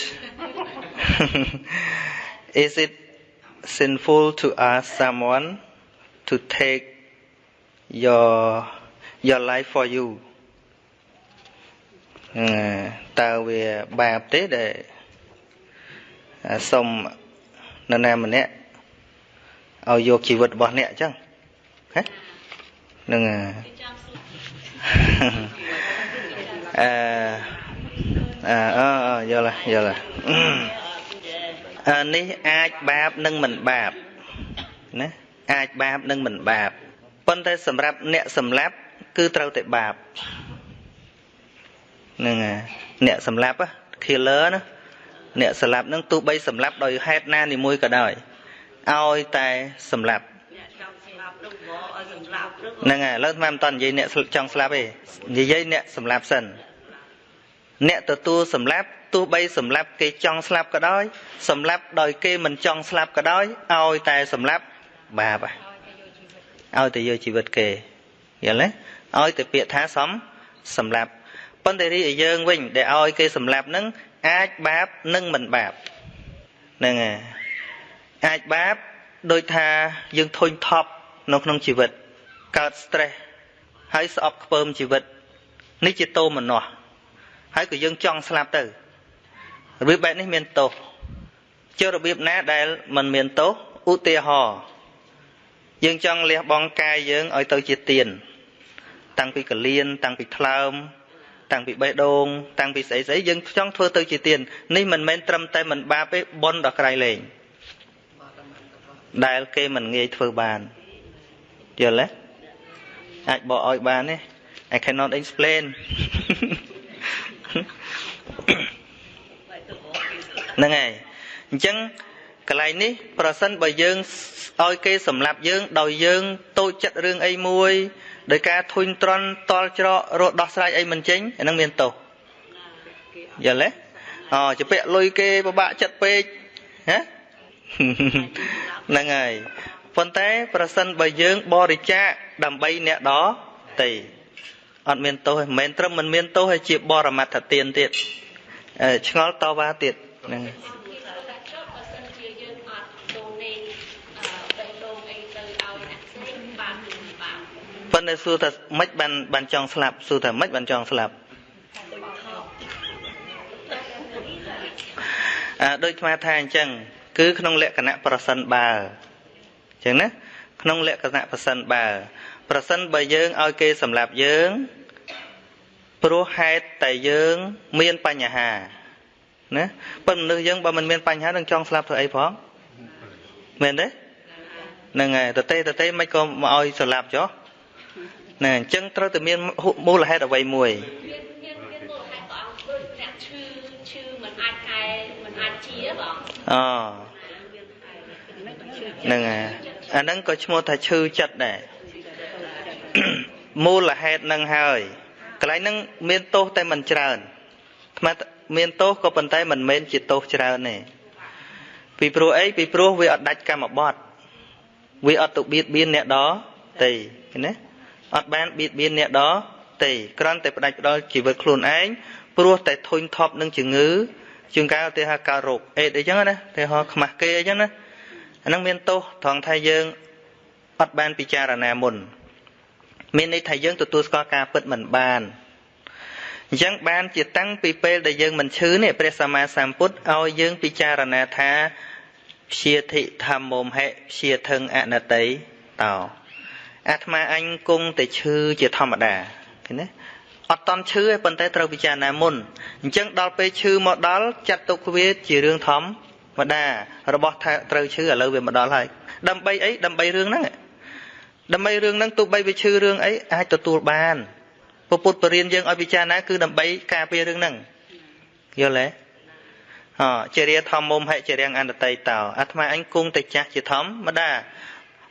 is it sinful to ask someone to take your your life for you តើវាបាបទេដែលសុំនរណាម្នាក់ឲ្យយកជីវិតរបស់អ្នកអញ្ចឹងហ៎នឹងអឺអឺអឺយល់យល់អឺនេះអាចបាបនិងមិនបាបណាអាចបាបនិងមិនបាប ប៉ុន្តែសម្រាប់អ្នកសម្លាប់គឺត្រូវតែបាបហ្នឹងអ្នកសម្លាប់ killer ណាអ្នកសម្លាប់នឹងទោះបីសម្លាប់ដោយហេតុណានីមួយក៏ដោយឲ្យតែសម្លាប់ហ្នឹងហើយឥឡូវស្មានមិនតនិយាយអ្នកចង់ស្លាប់ទេនិយាយអ្នកសម្លាប់សិនអ្នកទទួលសម្លាប់ទោះបីសម្លាប់គេចង់ស្លាប់ក៏ដោយសម្លាប់ដោយគេមិនចង់ស្លាប់ក៏ដោយឲ្យតែសម្លាប់បាប ឲ្យតែយកជីវិតគេយល់ទេឲ្យតែពាក្យថាសំសម្លាប់ប៉ុន្តែរីឯយើងវិញដែលឲ្យគេសម្លាប់នឹងអាចបាបនិងមិនបាបហ្នឹងហើយអាចបាបដោយថាយើងធុញថប់នៅក្នុងជីវិតកើត stress ហើយស្អប់ខ្ពើមជីវិតនេះជាតោមនោះហើយក៏យើងចង់ស្លាប់ទៅរបៀបបែបនេះមានទោសចុះរបៀបណាដែលมันមានទោសឧទាហរណ៍ យើងចង់លះបង់កាយយើងឲ្យទៅជាទៀនតាំងពីកលៀនតាំងពីថ្លើមតាំងពីបេះដូងតាំងពីស្អីស្អីយើងចង់ធ្វើទៅជាទៀននេះមិនមែនត្រឹមតែមិនបាបទេប៉ុនដល់ក្រៃលែងដែលគេមិនងាយធ្វើបានយល់ទេអាចបកឲ្យបានទេ I cannot explain ហ្នឹងហើយអញ្ចឹង កន្លែងនេះប្រសិនបើយើងឲ្យគេសម្លាប់យើងដោយយើងតូចចិត្តរឿងអីមួយដោយការធុញទ្រាន់តល់ច្រករត់ដោះស្រាយអីមិនចេញអានឹងមានទោសយល់ទេអូជពាក់លុយគេពិបាកចិត្តពេកណាហ្នឹងហើយប៉ុន្តែប្រសិនបើយើងបរិច្ចាគដើម្បីអ្នកដតីអត់មានទោសមិនមែនត្រឹមមិនមានទោសហើយជាបរមត្ថទានទៀតឆ្ងល់តវ៉ាទៀតហ្នឹង ប៉ុន្តែសួរថាម៉េចបានបានចង់ស្លាប់សួរថាម៉េចបានចង់ស្លាប់អើដូចស្មាថាអញ្ចឹងគឺក្នុងលក្ខណៈប្រសិនបើអញ្ចឹងណាក្នុងលក្ខណៈប្រសិនបើប្រសិនបើយើងឲ្យគេសម្លាប់យើងព្រោះហេតុតែយើងមានបញ្ហាណាប៉ុន្តែមនុស្សយើងបើមិនមានបញ្ហានឹងចង់ស្លាប់ធ្វើអីផងមែនទេហ្នឹងហើយតទេតទេមិនក៏មកឲ្យស្លាប់ចុះ ណាអញ្ចឹងត្រូវតែមានមូលហេតុអ្វីមួយមានមានមូលហេតុព្រះអង្គដូចអ្នកឈឺឈឺមិនអាចកែមិនអាចជាបងអូហ្នឹងហើយអាហ្នឹងក៏ឈ្មោះថាឈឺចិត្តដែរមូលហេតុនឹងហើយកន្លែងហ្នឹងមានទោសតែមិនច្រើនថ្មមានទោសក៏ប៉ុន្តែមិនមែនជាទោសច្រើនទេពីព្រោះអីពីព្រោះវាអត់ដាច់កម្មបត្តិវាអត់ទៅបៀតបៀនអ្នកដទៃឃើញទេ អត់បានបៀតបៀនអ្នកដទៃគ្រាន់តែផ្ដាច់ផ្ដល់ជីវិតខ្លួនឯងព្រោះតែធុញថប់នឹងជំងឺជាងកាលទៅហៅការរោគអេដអីចឹងណាទៅហៅខ្មាស់គេអីចឹងណាអានឹងមានទោសត្រង់ថាយើងអត់បានពិចារណាមុន មានន័យថាយើងទទួលស្គាល់ការពិតមិនបានអញ្ចឹងបានជាតាំងពីពេលដែលយើងមិនឈឺនេះព្រះសម្មាសម្ពុទ្ធឲ្យយើងពិចារណាថាព្យាធិធម្មមហិព្យាធឹងអនតិតោ អាត្មាអញគង់តែឈឺជាធម្មតាឃើញទេអត់តន់ឈឺទេប៉ុន្តែត្រូវពិចារណាមុនអញ្ចឹងដល់ពេលឈឺមកដល់ចាត់ទុកវាជារឿងធម្មតារបស់ថាត្រូវឈឺឥឡូវវាមកដល់ហើយដើម្បីអីដើម្បីរឿងហ្នឹងដើម្បីរឿងហ្នឹងទោះបីវាឈឺរឿងអីអាចទទួលបានពុទ្ធបរិញ្ញាយើងឲ្យពិចារណាគឺដើម្បីការពាររឿងហ្នឹងយល់ទេអជារាធម្មមុំហិជារាងអន្តតីតោអាត្មាអញគង់តែចាស់ជាធម្មតា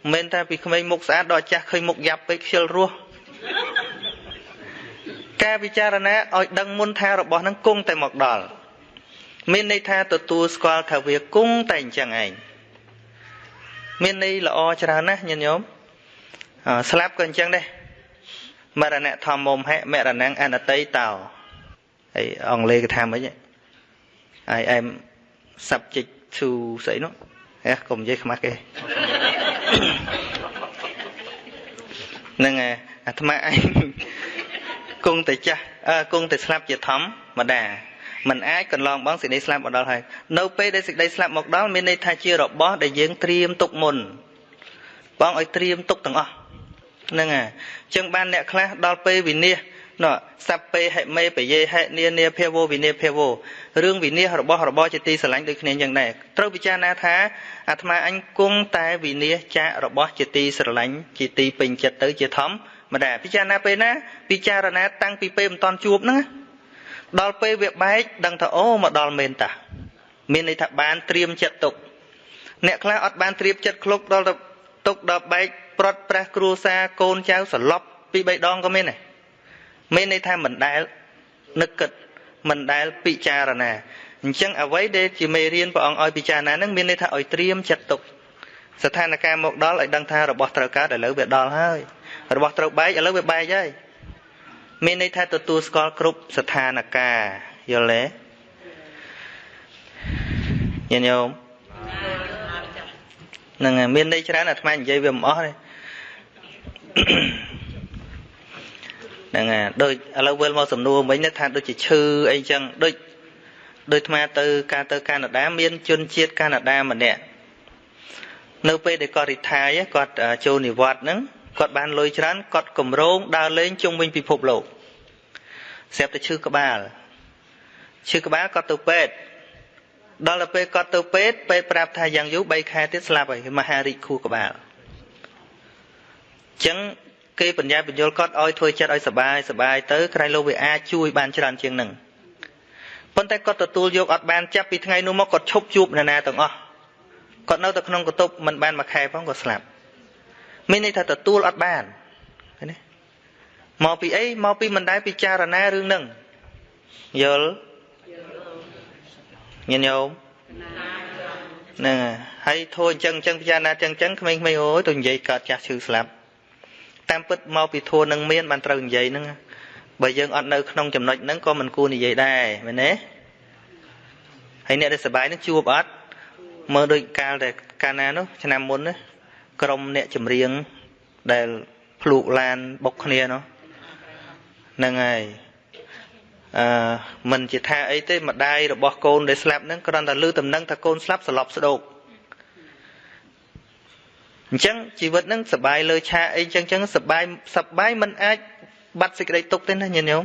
មិនមែនថាពីក្មេងមុខស្អាតដល់ចាស់ឃើញមុខយ៉ាប់ពេកខ្ជិលរស់ការពិចារណាឲ្យដឹងមុនថារបស់នឹងគង់តែមកដល់មានន័យថាទទួលស្គាល់ថាវាគង់តែអញ្ចឹងឯងមានន័យល្អច្រើនណាស់ញាតិញោមស្លាប់ក៏អញ្ចឹងដែរមរណៈធម្មមហៈមរណងអនតីតោហើយអង់គ្លេសគេថាម៉េច I am subject to ស្អីនោះហេកុំនិយាយខ្មាស់គេ ហ្នឹងអាត្មាឯងគង់តែចាស់គង់តែស្លាប់ជាធម្មតាมันអាចកន្លងបងសេចក្តីស្លាប់មកដល់ហើយនៅពេលដែលសេចក្តីស្លាប់មកដល់មានន័យថាជារបស់ដែលយើងត្រៀមទុកមុនបងឲ្យត្រៀមទុកទាំងអស់ហ្នឹងហើយអញ្ចឹងបានអ្នកខ្លះដល់ពេលវិនិច្ឆ័យ នោះសัพពេហិមេបយេហិនានាភាវោវិនិភាវោរឿងវិនិច្ឆ័យរបស់របរជាទីស្រឡាញ់ដូចគ្នាយ៉ាងដែរត្រូវពិចារណាថាអាត្មាអញគង់តែវិនិច្ឆ័យចាករបស់ជាទីស្រឡាញ់ជាទីពេញចិត្តទៅជាធម្មតាពិចារណាពេលណាពិចារណាតាំងពីពេលមិនតាន់ជួបហ្នឹងដល់ពេលវាបែកដឹងថាអូមកដល់មែនតាមានន័យថាបានត្រៀមចិត្តទុកអ្នកខ្លះអត់បានត្រៀមចិត្តឃ្លុកដល់ទៅទុកដល់បែកប្រត់ប្រះគ្រួសារកូនចៅសន្លប់ពីរបីដងក៏មានដែរ មានន័យថាមិនដែលនឹកគិតមិនដែលពិចារណាអញ្ចឹងអ្វីដែលជាមេរៀនព្រះអង្គឲ្យពិចារណានឹងមានន័យថាឲ្យត្រៀមចិត្តទុកស្ថានភាពមកដល់ឲ្យដឹងថារបស់ត្រូវកើតឥឡូវវាដល់ហើយរបស់ត្រូវបែកឥឡូវវាបែកហើយមានន័យថាទទួលស្គាល់គ្រប់ស្ថានភាពយល់ទេញាតិញោមហ្នឹងហើយមានន័យច្រើនអាត្មានិយាយវាមិនអស់ទេ ហ្នឹងហើយដូចឥឡូវវិលមកសំណួរវិញថាដូចជាឈឺអីចឹងដូចដូចអាត្មាទៅការទៅកាណាដាមានជនជាតិកាណាដាម្នាក់នៅពេលដែលគាត់រីថាយគាត់ចូលនិវត្តន៍ហ្នឹងគាត់បានលុយច្រើនគាត់កម្រងដើរលេងជុំវិញពិភពលោកស្រាប់តែឈឺក្បាលឈឺក្បាលគាត់ទៅពេទ្យដល់ទៅពេលគាត់ទៅពេទ្យពេទ្យប្រាប់ថាយ៉ាងយូរ3ខែទៀតស្លាប់ហើយមហារីកខួរក្បាលអញ្ចឹង គេបញ្ញាបញ្យលគាត់ឲ្យធ្វើចិត្តឲ្យសបាយសបាយទៅក្រៃលោកវាអាចជួយបានច្រើនជាងនឹងប៉ុន្តែគាត់ទទួលយកអត់បានចាប់ពីថ្ងៃនោះមកគាត់ឈប់ជួបនរណាទាំងអស់គាត់នៅតែក្នុងកតុបមិនបានមួយខែផងក៏ស្លាប់មានន័យថាទទួលអត់បានឃើញទេមកពីអីមកពីមិនដែលពិចារណារឿងហ្នឹងយល់ញាតិញោមហ្នឹងហើយធូរអញ្ចឹងអញ្ចឹងពិចារណាអញ្ចឹងអញ្ចឹងក្មេងៗអូយទៅនិយាយកើតចាស់ឈឺស្លាប់ តាមពិតមកពីធัวនឹងមានបានត្រូវនិយាយហ្នឹងបើយើងអត់នៅក្នុងចំណុចហ្នឹងក៏មិនគួរនិយាយដែរមែនទេហើយអ្នកដែលសបាយនឹងជួបអត់មើលដូចកាលតែកាលណានោះឆ្នាំមុនណាក្រុមអ្នកចម្រៀងដែលភ្លូកឡានបុកគ្នានោះហ្នឹងហើយអឺមិនជាថាអីទេម្ដាយរបស់កូនដែលស្លាប់ហ្នឹងគ្រាន់តែឮតំណែងថាកូនស្លាប់ស្លប់ស្ដោក អញ្ចឹងជីវិតហ្នឹងសបាយលើឆាកអីចឹងចឹងសបាយសបាយមិនអាចបាត់សេចក្តីទុកទេណាញាតិញោម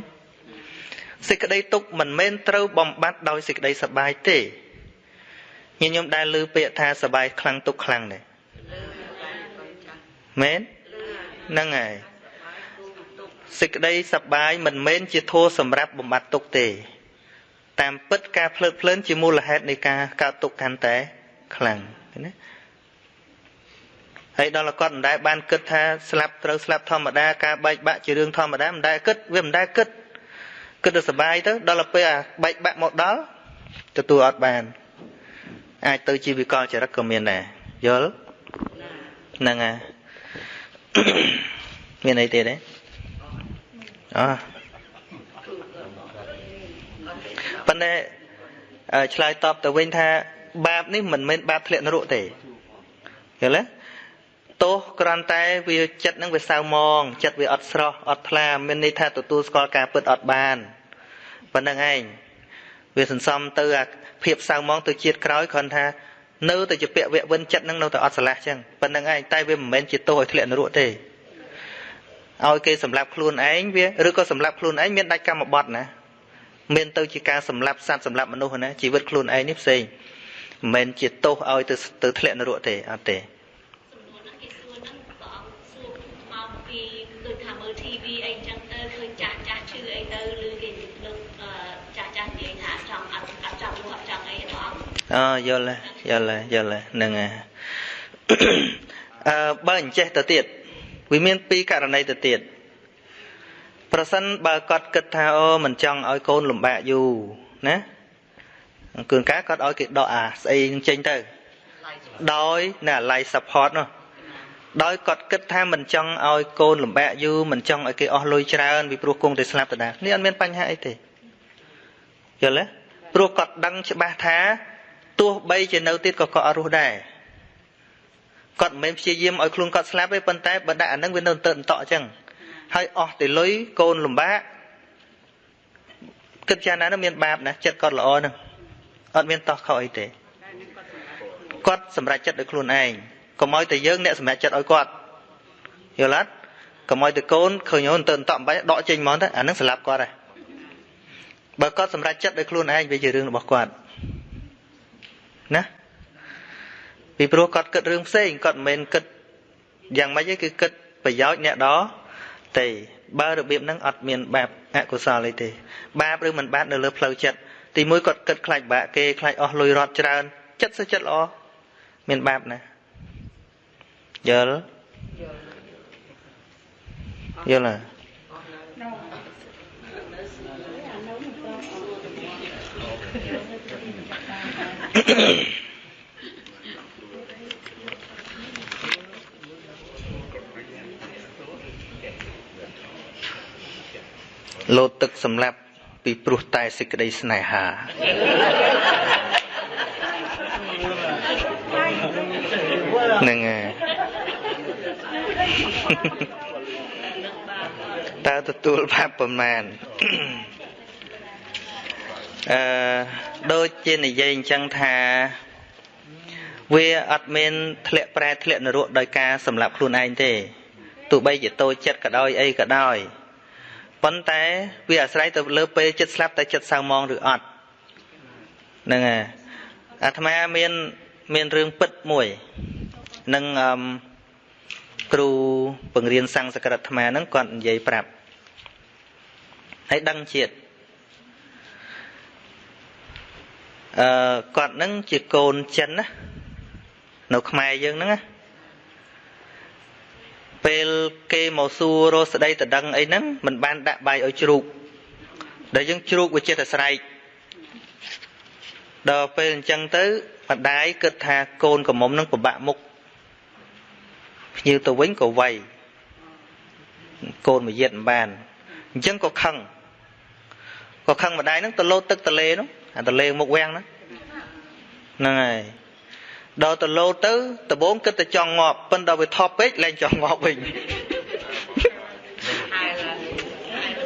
សេចក្តីទុកមិនមែនត្រូវបំបត្តិដោយសេចក្តីសបាយទេញាតិញោមដែលឮពាក្យថាសបាយខ្លាំងទុកខ្លាំងទេមែនហ្នឹងហើយសេចក្តីសប្បាយមិនមែនជាធัวសម្រាប់បំបត្តិទុកទេ តាមពិតការភ្លើតភ្លើនជាមូលហេតុនៃការកើតទុកកាន់តែខ្លាំងណា ហើយដល់គាត់មិនដែលបានគិតថាស្លាប់ត្រូវស្លាប់ធម្មតាការបែកបាក់ជារឿងធម្មតាមិនដែលគិតវាមិនដែលគិតគិតទៅសុបាយទៅដល់ពេលអាបែកបាក់មកដល់ទទួលអត់បាន អាចទៅជីវិកលចរិតក៏មានដែរយល់ហ្នឹងហើយមានអីទៀតទេអប៉ុន្តែឆ្លើយតបទៅវិញថាបាបនេះមិនមែនបាបធ្លាក់នរកទេយល់ទេ ទោសគ្រាន់តែវាចិត្តនឹងវាសៅមងចិត្តវាអត់ស្រស់អត់ថ្លាមានន័យថាទទួលស្គាល់ការពិតអត់បានប៉ុណ្្នឹងឯងវាសន្សំទៅអាភាពសៅមងទៅជាតិក្រោយគ្រាន់ថានៅតែជាពាក់វៈវិនចិត្តនឹងនៅតែអត់ស្រឡះចឹងប៉ុណ្្នឹងឯងតែវាមិនមែនជាទោសឲ្យធ្លាក់នរកទេឲ្យគេសម្លាប់ខ្លួនឯងវាឬក៏សម្លាប់ខ្លួនឯងមានដាច់កម្មបត្តិណាមានទៅជាការសម្លាប់សត្វសម្លាប់មនុស្សណាជីវិតខ្លួនឯងនេះផ្សេងមិនមែនជាទោសឲ្យទៅទៅធ្លាក់នរកទេអត់ទេចាស់ចាស់ឈឺអីទៅឬគេលោកចាស់ចាស់និយាយថាចង់អត់អត់ចង់រស់អត់ចង់អីអត់ អូយល់យល់យល់ហ្នឹងហើយអឺបើអញ្ចេះទៅទៀតវាមានពីរករណីទៅទៀតប្រសិនបើគាត់គិតថាអូមិនចង់ឲ្យកូនលំបាកយូរណាអង្គឿនការគាត់ឲ្យគេដកអាស្អីចេញទៅដោយណា life support នោះដោយគាត់គិតថាមិនចង់ឲ្យកូនលំបាកយូរមិនចង់ឲ្យគេអស់លុយច្រើនពីព្រោះគង់តែស្លាប់ដដែលនេះអត់មានបញ្ហាអីទេយល់ទេព្រោះគាត់ដឹងច្បាស់ថា ទោះបីជានៅទៀតក៏គាត់អត់រស់ដែរគាត់មិនមែនព្យាយាមឲ្យខ្លួនគាត់ស្លាប់ទេប៉ុន្តែបើដាក់អានឹងវានៅទៅអន្តអញ្ចឹងហើយអស់តែលុយកូនលំបាកគិតយ៉ាងណានោះមានបាបណាចិត្តគាត់ល្អហ្នឹងអត់មានតោះខុសអីទេគាត់សម្រេចចិត្តដោយខ្លួនឯងកុំឲ្យតែយើងអ្នកសម្រេចចិត្តឲ្យគាត់យល់អត់កុំឲ្យតែកូនឃើញអូនទៅអន្តអំបែដកចេញហ្មងទៅអានឹងស្លាប់គាត់ហើយបើគាត់សម្រេចចិត្តដោយខ្លួនឯងវាជារឿងរបស់គាត់ ណាពីព្រោះគាត់គិតរឿងផ្សេងគាត់មិនមែនគិតយ៉ាងម៉េចទេគឺគិតប្រយោជន៍អ្នកដទេបើរបៀបហ្នឹងអត់មានបាបអកុសលអីទេ បាបឬមិនបាបនៅលើផ្លូវចិត្តទីមួយគាត់គិតខ្លាចបាក់គេខ្លាចអស់លុយរត់ច្រើន ចិត្តសុចិត្តល្អមានបាបណាយល់យល់ណា លោតទឹកសម្លាប់ពីព្រោះតែសេចក្តីស្នេហានឹងតើទទួលបាបប្រមាណ អឺដូចជានិយាយអញ្ចឹងថាវាអត់មានធ្លាក់ប្រែធ្លាក់នរកដោយការសម្លាប់ខ្លួនឯងទេទោះបីជាតូចចិត្តក៏ដោយអីក៏ដោយប៉ុន្តែវាអាស្រ័យទៅលើពេលចិត្តស្លាប់តែចិត្តសៅមងឬអត់ហ្នឹងហើយអាត្មាមានមានរឿងពិតមួយនឹងអឺគ្រូបង្រៀនសំស្ក្រឹតអាត្មាហ្នឹងគាត់និយាយប្រាប់ហើយដឹងជាតិ អឺគាត់ហ្នឹងជាកូនចិនណានៅខ្មែរយើងហ្នឹងណាពេលគេមកសួររស់ស្ដីតដឹងអីហ្នឹងមិនបានដាក់បាយឲ្យជ្រូកដែលយើងជ្រូកវាចេះតែស្រែកដល់ពេលអញ្ចឹងទៅម្ដាយគិតថាកូនកំមុំនឹងពិបាកមុខភ្ញៀវទៅវិញក៏វាយកូនមកយិតមិនបានអញ្ចឹងក៏ខឹងក៏ខឹងម្ដាយហ្នឹងទៅលោតទឹកទលេនោះ អាទលេមុខវាំងហ្នឹងហ្នឹងហើយដល់ទៅលោតទៅដបងគិតតែចង់ងាប់ប៉ុន្តែវាថប់ពេកលែងចង់ងាប់វិញ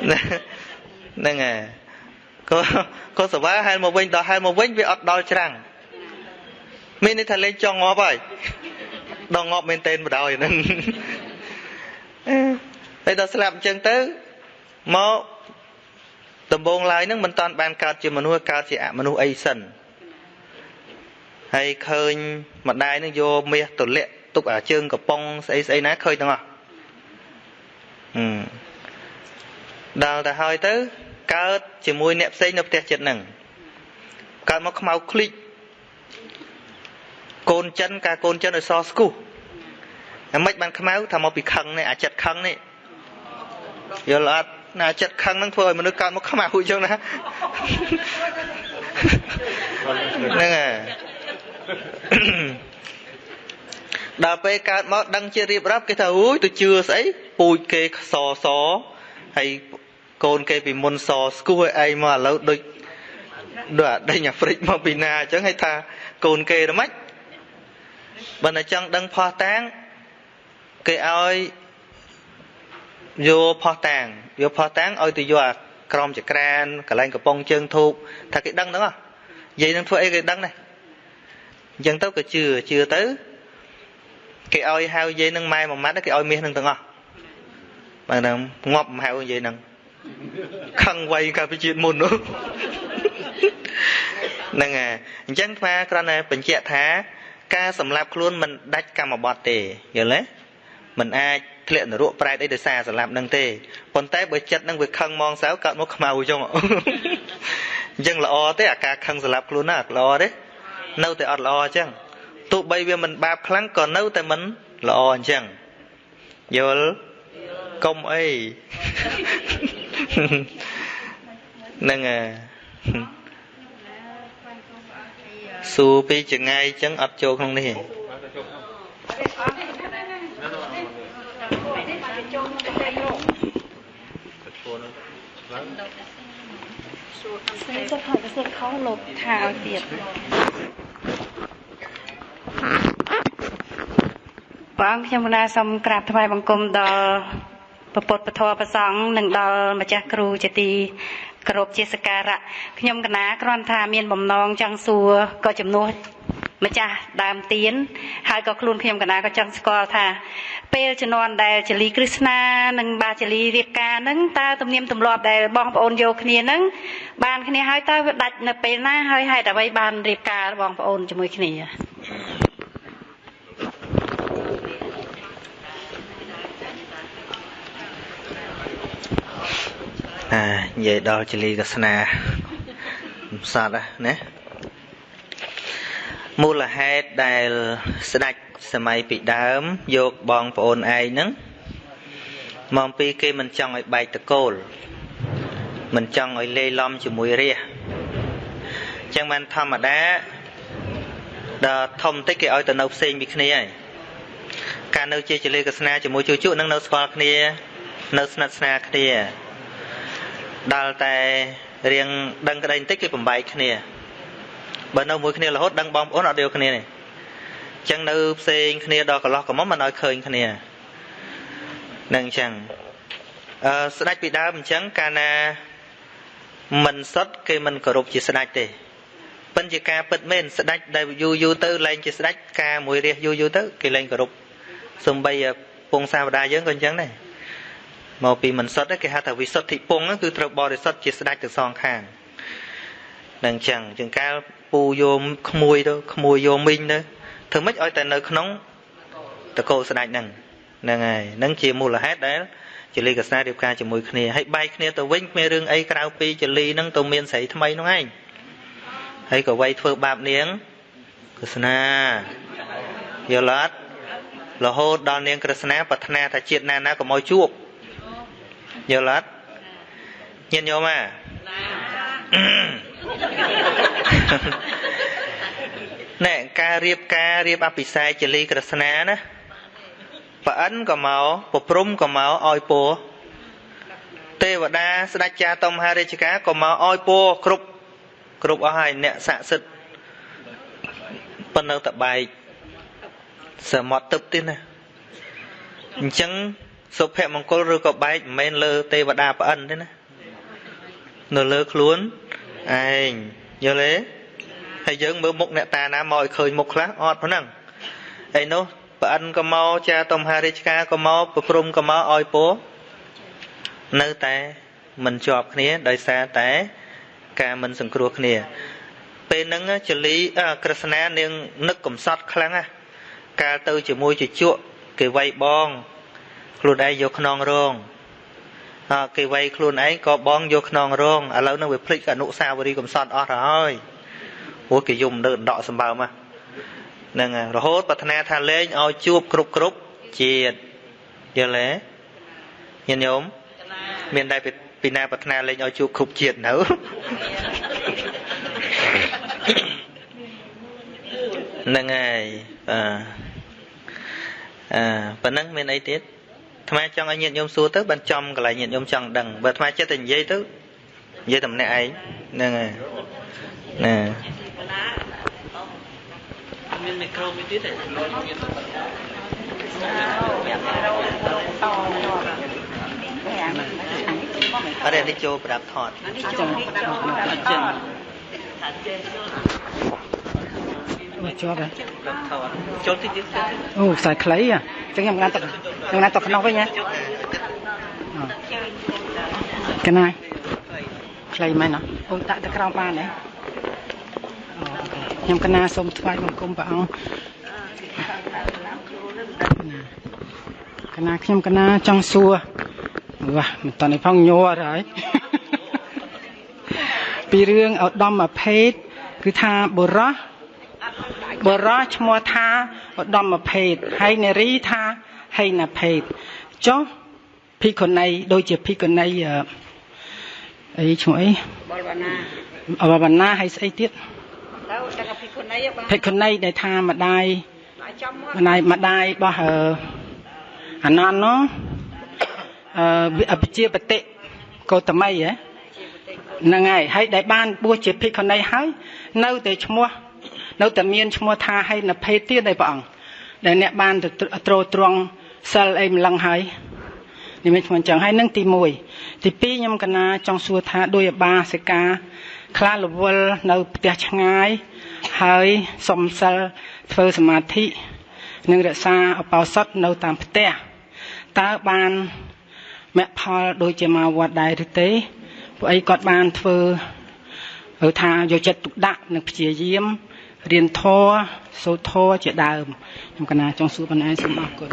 ហ្នឹងហើយក៏ក៏សវាហែលមកវិញដល់ហែលមកវិញវាអត់ដល់ច្រាំងមានន័យថាលេងចង់ងាប់ហើយដល់ងាប់មែនតែនបដ ாய் ហ្នឹងហើយដល់ស្លាប់អញ្ចឹងទៅមក ដំបងឡើយហ្នឹងមិនតាន់បានកើតជាមនុស្សកើតជាអមនុស្សអីសិនហើយឃើញម្ដាយនឹងយកមាសទលាក់ទុកអាជើងកំប៉ុងស្អីស្អីណាឃើញទាំងអស់ហឹមដល់ទៅហើយទៅកើតជាមួយអ្នកផ្សេងនៅផ្ទះចិត្តហ្នឹងកើតមកខ្មៅឃ្លិចកូនចិនការកូនចិនឲ្យសស្គុះតែមិនបានខ្មៅថាមកពីខឹងនេះអាចិត្តខឹងនេះយល់អត់ ណាចិត្តខឹងហ្នឹងធ្វើឲ្យមនុស្សកើតមកខ្មៅអញ្ចឹងណាហ្នឹងហើយដល់ពេលកើតមកដឹងជារៀបរាប់គេថាអូយទៅជឿស្អីពូជគេសសហើយកូនគេពីមុនសស្គោះឲ្យឯងមកឥឡូវដូចដូចអាដេញអាហ្វ្រិកមកពីណាអញ្ចឹងឲ្យថាកូនគេទៅម៉េចបើតែចង់ដឹងផោះតាំងគេឲ្យ យកផោះតាំងយកផោះតាំងឲ្យទៅយកអាក្រមចក្រានកន្លែងកំប៉ុងជើងធូបថាគេដឹងហ្នឹងហ៎និយាយនឹងធ្វើអីគេដឹងដែរអញ្ចឹងទៅក៏ជឿជឿទៅគេឲ្យហៅយាយនឹងម៉ែមួយម៉ាត់គេឲ្យមាសនឹងទាំងអស់បាទហ្នឹងងាប់ហៅយាយនឹងខឹងវៃកាលពីជាតិមុននោះហ្នឹងហើយអញ្ចឹងថ្មគ្រាន់តែបញ្ជាក់ថា ការសម្លាប់ខ្លួនមិនដាច់កម្មបត្តិទេយល់ទេ មិនអាចធ្លាក់នរកប្រែតអីដោយសារសម្លាប់នឹងទេប៉ុន្តែបើចិត្តនឹងវាខឹងมองសៅកើតមកខ្មៅអញ្ចឹងអញ្ចឹងល្អទេអាការខឹងសម្លាប់ខ្លួនណាល្អទេ នៅតែអត់ល្អអញ្ចឹងទោះបីវាមិនបាបខ្លាំងក៏នៅតែមិនល្អអញ្ចឹងយល់កុំអីហ្នឹងហើយសួរពីចងាយអញ្ចឹងអត់ចូលក្នុងនេះសេ ចក្ដីខុសខុសលោកថាឲ្យទៀតបងខ្ញុំកណាសូមក្រាបថ្វាយបង្គំដល់ព្រះពុទ្ធពធព្រះសង្ឃនិងដល់ម្ចាស់គ្រូជាទីគោរពជាសក្ការៈខ្ញុំកណាគ្រាន់ថាមានបំណងចង់សួរក៏ជំនួស ម្ចាស់ដើមទៀនហើយក៏ខ្លួនខ្ញុំកណាក៏ចង់ស្គាល់ថាពេលជំនាន់ដែលចលីគ្រឹស្ណានិងបាចលីរៀបការហ្នឹងតើទំនៀមទម្លាប់ដែលបងប្អូនយកគ្នាហ្នឹងបានគ្នាហើយតើវាដាច់នៅពេលណាហើយហេតុអ្វីបានរៀបការបងប្អូនជាមួយគ្នាអានិយាយដល់ចលីកស្នាសត្វណា មូលហេតុដែលស្ដេចសម័យពីដើមយកបងប្អូនឯងហ្នឹងមកពីគេមិនចង់ឲ្យបែកតកូលមិនចង់ឲ្យលេឡំជាមួយរាជចឹងបានធម្មតាដល់ធំតិចគេឲ្យទៅនៅផ្សេងពីគ្នាហើយការនៅជាចលិកស្នាជាមួយជួជក់នឹងនៅស្គាល់គ្នា នៅស្និទ្ធស្នាលគ្នាដល់តែរៀងដឹងក្តីបន្តិចគេបំបែកគ្នា បើនៅមួយគ្នារហូតដឹងបងប្អូនអត់យកគ្នានេះអញ្ចឹងនៅផ្សេងគ្នាដល់កន្លោះកមុំមិនឲ្យឃើញគ្នានឹងអញ្ចឹងអឺស្ដេចពីដើមអញ្ចឹងកាលណាមិនសុតគេមិនគោរពជាស្ដេចទេប៉ិនជាការពិតមែនស្ដេចដែលយូរយូរទៅលែងជាស្ដេចការមួយរះយូរយូរទៅគេលែងគោរពសំបីពងសាវតាយើងក៏អញ្ចឹងដែរមកពីមិនសុទ្ធគេហៅថាវិសុទ្ធិពងគឺត្រូវបរិសុទ្ធជាស្ដេចទាំងសងខាងនឹងអញ្ចឹងជាងកាល ពូយោមក្មួយទៅក្មួយយោមីងទៅធ្វើម៉េចឲ្យតែនៅក្នុងតកោស្ដេចហ្នឹងហ្នឹងហើយហ្នឹងជាមូលហេតុដែលចលីកសារៀបការជាមួយគ្នាហើយបែកគ្នាទៅវិញគ្មានរឿងអីក្រៅពីចលីហ្នឹងទៅមានស្រីថ្មីហ្នឹងឯងហើយក៏វ័យធ្វើបាបនាងក្រស្នាយល់អត់រហូតដល់នាងក្រស្នាប្រាថ្នាថាជាតិណាណាកុំឲ្យជួបយល់អត់ញាតិញោមអា ណែការរៀបការរៀបអភិសេកចលីក្រស្នាណាប្រអិនក៏មកប្រព្រំក៏មកឲ្យពរទេវតាស្ដេចចាតមហារាជការក៏មកឲ្យពរគ្រប់គ្រប់អស់ហើយអ្នកស័ក្តិសិទ្ធប៉ុន្តែតបែកសមុទ្រទឹកទៀតណាអញ្ចឹងសុភមង្គលឬក៏បែកមិនមែនលើទេវតាប្រអិនទេណានៅលើខ្លួនឯងយល់ទេ ហើយយើងមើលមុខអ្នកតាណាមកឲ្យឃើញមុខខ្លះអត់ប៉ុណ្ណឹងឯនោះប្រអិនក៏មកចាតំហារាជការក៏មកប្រព្រំក៏មកឲ្យពោនៅតែមិនជាប់គ្នាដោយសារតែការមិនសង្គ្រោះគ្នា ពេលហ្នឹងចលីក្រស្នានាងនឹកកំសត់ខ្លាំងណាកាលទៅជាមួយជជក់គេវាយបងខ្លួនឯងយកខ្នងរងអើគេវាយខ្លួនឯងក៏បងយកខ្នងរងឥឡូវនឹងវាភ្លេចអនុសាវរីយ៍កំសត់អស់ទៅហើយ ព្រោះគេយំនៅដកសម្បើមហ្នឹងរហូតប្រាថ្នាថាលេងឲ្យជួបគ្រប់គ្រប់ជាតិយល់ទេញាតិញោមមានដែរពីណាប្រាថ្នាលេងឲ្យជួបគ្រប់ជាតិនៅហ្នឹងហើយអឺអឺប៉ណ្ណឹងមានអីទៀតថ្មចង់ឲ្យញាតិញោមសួរទៅបានចំកន្លែងញាតិញោមចង់ដឹងបើថ្មចិត្តតែនិយាយទៅនិយាយតែម្នាក់ឯងហ្នឹងហើយណា មានមីក្រូមួយទៀតទេអរនេះចូលប្រាប់ថតចាំមកជាប់ហ៎ចូលតិចទៀតអូខ្សែខ្លីអញ្ចឹងខ្ញុំងាត់ទឹកខ្ញុំងាត់ទឹកក្នុងវិញណាកណាយខ្លីមែនណាអូដាក់ទៅក្រោមបានទេ ខ្ញុំកណាសូមថ្វាយបង្គំព្រះអង្គកណាខ្ញុំកណាចង់សួរវ៉ាមិនតនេះផងញ័រហើយពីរឿងឧត្តមភេទគឺថាបុរសបរោះឈ្មោះថាឧត្តមភេទហើយនារីថាហេណភេទចុះភិក្ខុនីដូចជាភិក្ខុនីអឺអីឈ្មោះអីបលវណ្ណាបលវណ្ណាហើយស្អីទៀត ទៅតែភិក្ខុនីភិក្ខុនីដែលថាម្ដាយម្ដាយម្ដាយរបស់អនន្តនោះអឺវិជាបតិកោតមីហ៎ហ្នឹងហើយហើយដែលបានបួសជាភិក្ខុនីហើយនៅតែឈ្មោះនៅតែមានឈ្មោះថាហេណភេទទៀតឯព្រះអង្គដែលអ្នកបានទៅត្រួតត្រងសិលអីម្លឹងហើយនេះមានឈ្មោះអញ្ចឹងហើយនឹងទី1ទី2ខ្ញុំកណាចង់សួរថាដោយអបាសិកា ខ្លះរវល់នៅផ្ទះឆ្ងាយ ហើយសំសិលធ្វើសមាធិនិងរក្សាអបោសុតនៅតាមផ្ទះតើបានមគ្គផលដូចជាមកវត្តដែរឬទេពួកអីគាត់បានធ្វើឬថាយកចិត្តទុកដាក់និងព្យាយាមរៀនធម៌សូត្រធម៌ជាដើមខ្ញុំកណាចង់សួរប៉ុណ្ណេះសូមអរគុណ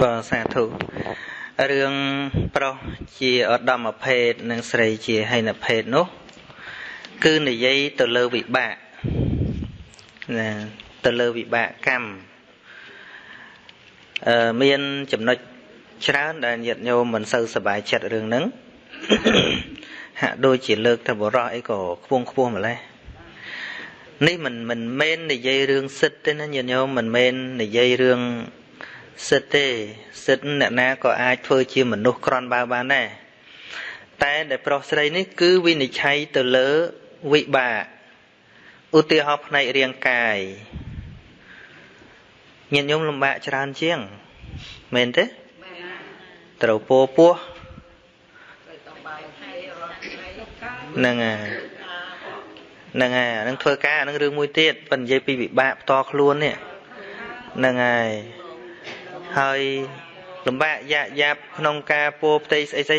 បាទសាធុ រឿងប្រុសជាឧត្តមភេទនិងស្រីជាហិនភេទនោះ គឺនិយាយទៅលើវិបាកណាទៅលើវិបាកកម្មអឺមានចំណុចច្រើនដែលញាតិញោមមិនសូវសប្បាយចិត្តរឿងហ្នឹងហាក់ដូចជាលើកទៅបរោះអីក៏ខ្ពងខ្ពស់ម្ល៉េះនេះមិនមិនមែននិយាយរឿងសិទ្ធទេណាញាតិញោមមិនមែននិយាយរឿង សិទ្ធទេសិទ្ធអ្នកណាក៏អាចធ្វើជាមនុស្សក្រន់បើបានដែរតែដែលប្រុសស្រីនេះគឺវិនិច្ឆ័យទៅលើវិបាកឧទាហរណ៍ផ្នែករាងកាយញាតិញោមលំបាកច្រើនជាងមែនទេត្រូវពោពោះហ្នឹងហើយហ្នឹងហើយអានឹងធ្វើការអានឹងរឿងមួយទៀតប៉ុន្តែនិយាយពីវិបាកផ្ទាល់ខ្លួននេះហ្នឹងហើយ ហើយលំបាកយ៉ាក់យ៉ាប់ក្នុងការពោផ្ទៃស្អីស្អី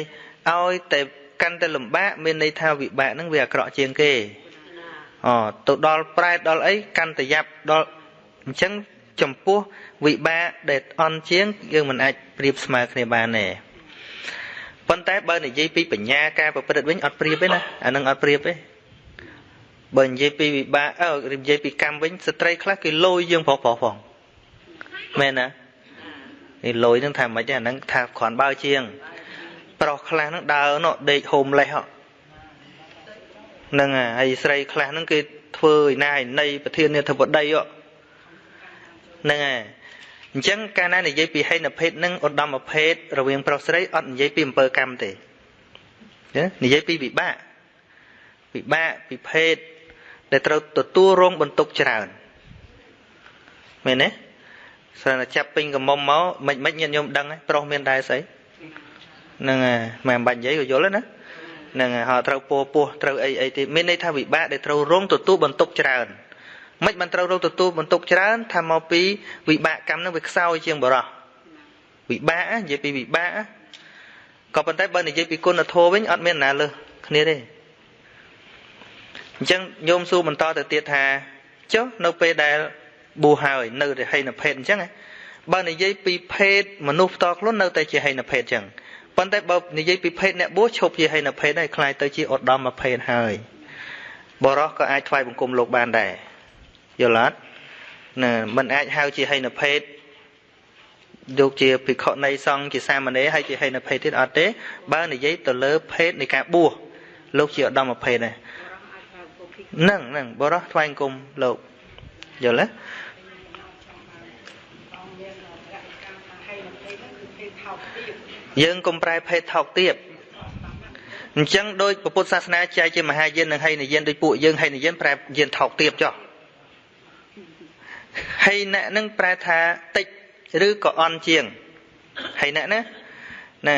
ឲ្យតែកាន់តែលំបាកមានន័យថាវិបាកហ្នឹងវាអាក្រក់ជាងគេអូទៅដល់ប្រែតដល់អីកាន់តែយ៉ាប់ដល់អញ្ចឹងចំពោះវិបាកដែលអន់ជាងយើងមិនអាចប្រៀបស្មើគ្នាបានទេប៉ុន្តែបើនិយាយពីបញ្ញាការប្រព្រឹត្តវិញអត់ប្រៀបទេណាអានឹងអត់ប្រៀបទេបើនិយាយពីវិបាកអឺនិយាយពីកម្មវិញស្ត្រីខ្លះគេលយយើងប្រុសប្រុសផងមែនណា នេះលយនឹងថាមិនទេអានឹងថាគ្រាន់បើជាង ប្រុសខ្លះនឹងដើរនោះដេកហូមលេះហ្នឹងហើយស្រីខ្លះហ្នឹងគេធ្វើឯណាឯណីប្រធាននាធិបតីហ្នឹងហើយអញ្ចឹងកាលណានិយាយពីហេណភេទនិងឧត្តមភេទរវាងប្រុសស្រីអត់និយាយពីអំពើកម្មទេនិយាយពីវិបាកវិបាកពីភេទដែលត្រូវទទួលរងបន្ទុកច្រើនមែនទេ ស្រានចាប់ពេញកមុំមកមិនមិនញាតិញោមដឹងប្រុសមានដែរស្អីហ្នឹងហើយមិនបាច់និយាយក៏យល់ណាហ្នឹងហើយហៅត្រូវពោពោះត្រូវអីអីទៀតមានន័យថាវិបាកដែលត្រូវរងទទួលបន្ទុកច្រើនមិនបានត្រូវរកទទួលបន្ទុកច្រើនថាមកពីវិបាកកម្មនឹងវាខ្សោយជាងបរោះវិបាកនិយាយពីវិបាកក៏ប៉ុន្តែបើនិយាយពីគុណធម៌វិញអត់មានណាលើសគ្នាទេអញ្ចឹងញោមសួរបន្តទៅទៀតថាចុះនៅពេលដែល បួសហើយនៅតែហីនភេទអញ្ចឹងបើនិយាយពីភេទមនុស្សផ្ទាល់ខ្លួននៅតែជាហីនភេទអញ្ចឹងប៉ុន្តែបើនិយាយពីភេទអ្នកបួសឈប់ជាហីនភេទហើយខ្លាយទៅជាឧត្តមភេទហើយបរោះក៏អាចថ្វាយបង្គំលោកបានដែរយល់អត់ណាมันអាចហៅជាហីនភេទយកជាភិក្ខុនៃសង្ឃជាសាមណេរហើយជាហីនភេទទៀតអត់ទេ បើនិយាយទៅលើភេទនៃការបួសលោកជាឧត្តមភេទដែរនឹងនឹងបរោះថ្វាយបង្គំលោក យល់ទេយើងកុំប្រែភេទថោកទាបអញ្ចឹងដោយពុទ្ធសាសនាចែកជាមហាយាននិងហីនយានដោយពួកយើងហីនយានប្រែយានថោកទាបចុះហីណៈនឹងប្រែថាតិចឬក៏អន់ជាងហីណៈណាណា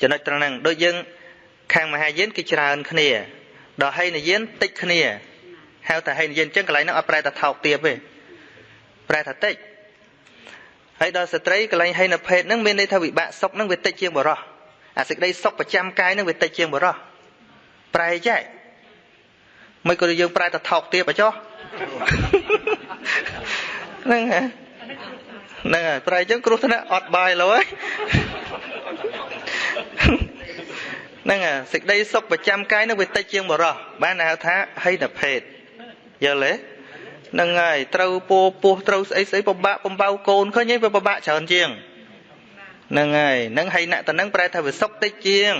ចំណុចត្រង់ហ្នឹងដូចយើងខាងមហាយានគេច្រើនគ្នាដល់ហីនយានតិចគ្នា ហៅថាហីនយានអញ្ចឹងកន្លែងហ្នឹងអត់ប្រែថាថោកទាបទេប្រែថាតិចហើយដល់ស្ត្រីកន្លែងហីនភេទហ្នឹងមានន័យថាវិបាកសុខហ្នឹងវាតិចជាងបរោះអាសេចក្តីសុខប្រចាំកាយហ្នឹងវាតិចជាងបរោះប្រែចែកមិនក៏យើងប្រែថាថោកទាបអចោះហ្នឹងហ្នឹងហើយប្រែអញ្ចឹងគ្រោះថ្នាក់អត់បាយលោហើយហ្នឹងសេចក្តីសុខប្រចាំកាយនឹងវាតិចជាងបរោះបានហៅថាហិនភេទ យល់ទេហ្នឹងហើយត្រូវពោពោះត្រូវស្អីស្អីពិបាកបំបៅកូនឃើញឯងវាពិបាកច្រើនជាងហ្នឹងហើយហ្នឹងហិនតហ្នឹងប្រែថាវាសុខតិចជាង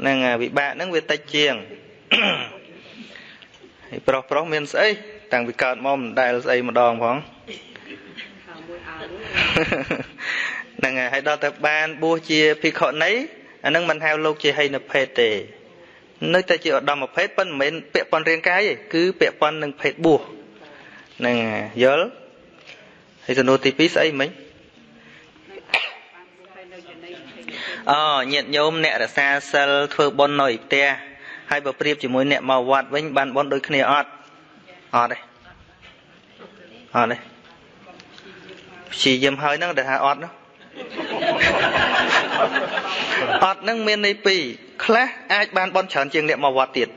ហ្នឹងហើយវិបាកហ្នឹងវាតិចជាងហើយប្រុសប្រុសមានស្អីតាំងពីកើតមកមិនដែលស្អីម្ដងផងហ្នឹងហើយហើយដល់ទៅបានបួសជាភិក្ខុនីអានឹងមិនហៅលោកជាហិនភេទទេ នៅតែជាឧត្តមភេទប៉ុន្តែមិនមែនពាក់ព័ន្ធរាងកាយទេគឺពាក់ព័ន្ធនឹងភេទបួសហ្នឹងយល់ហើយសំណួរទី2ស្អីមិញអូញាតិញោមអ្នករសាសិលធ្វើបុណ្យនៅផ្ទះហើយបើប្រៀបជាមួយអ្នកមកវត្តវិញបានបុណ្យដូចគ្នាអត់អត់ទេអត់ទេព្យាយាមហើយហ្នឹងដែលថាអត់នោះ អត់នឹងមានន័យពីរខ្លះអាចបានបន់ច្រើនជាងអ្នកមកវត្តទៀត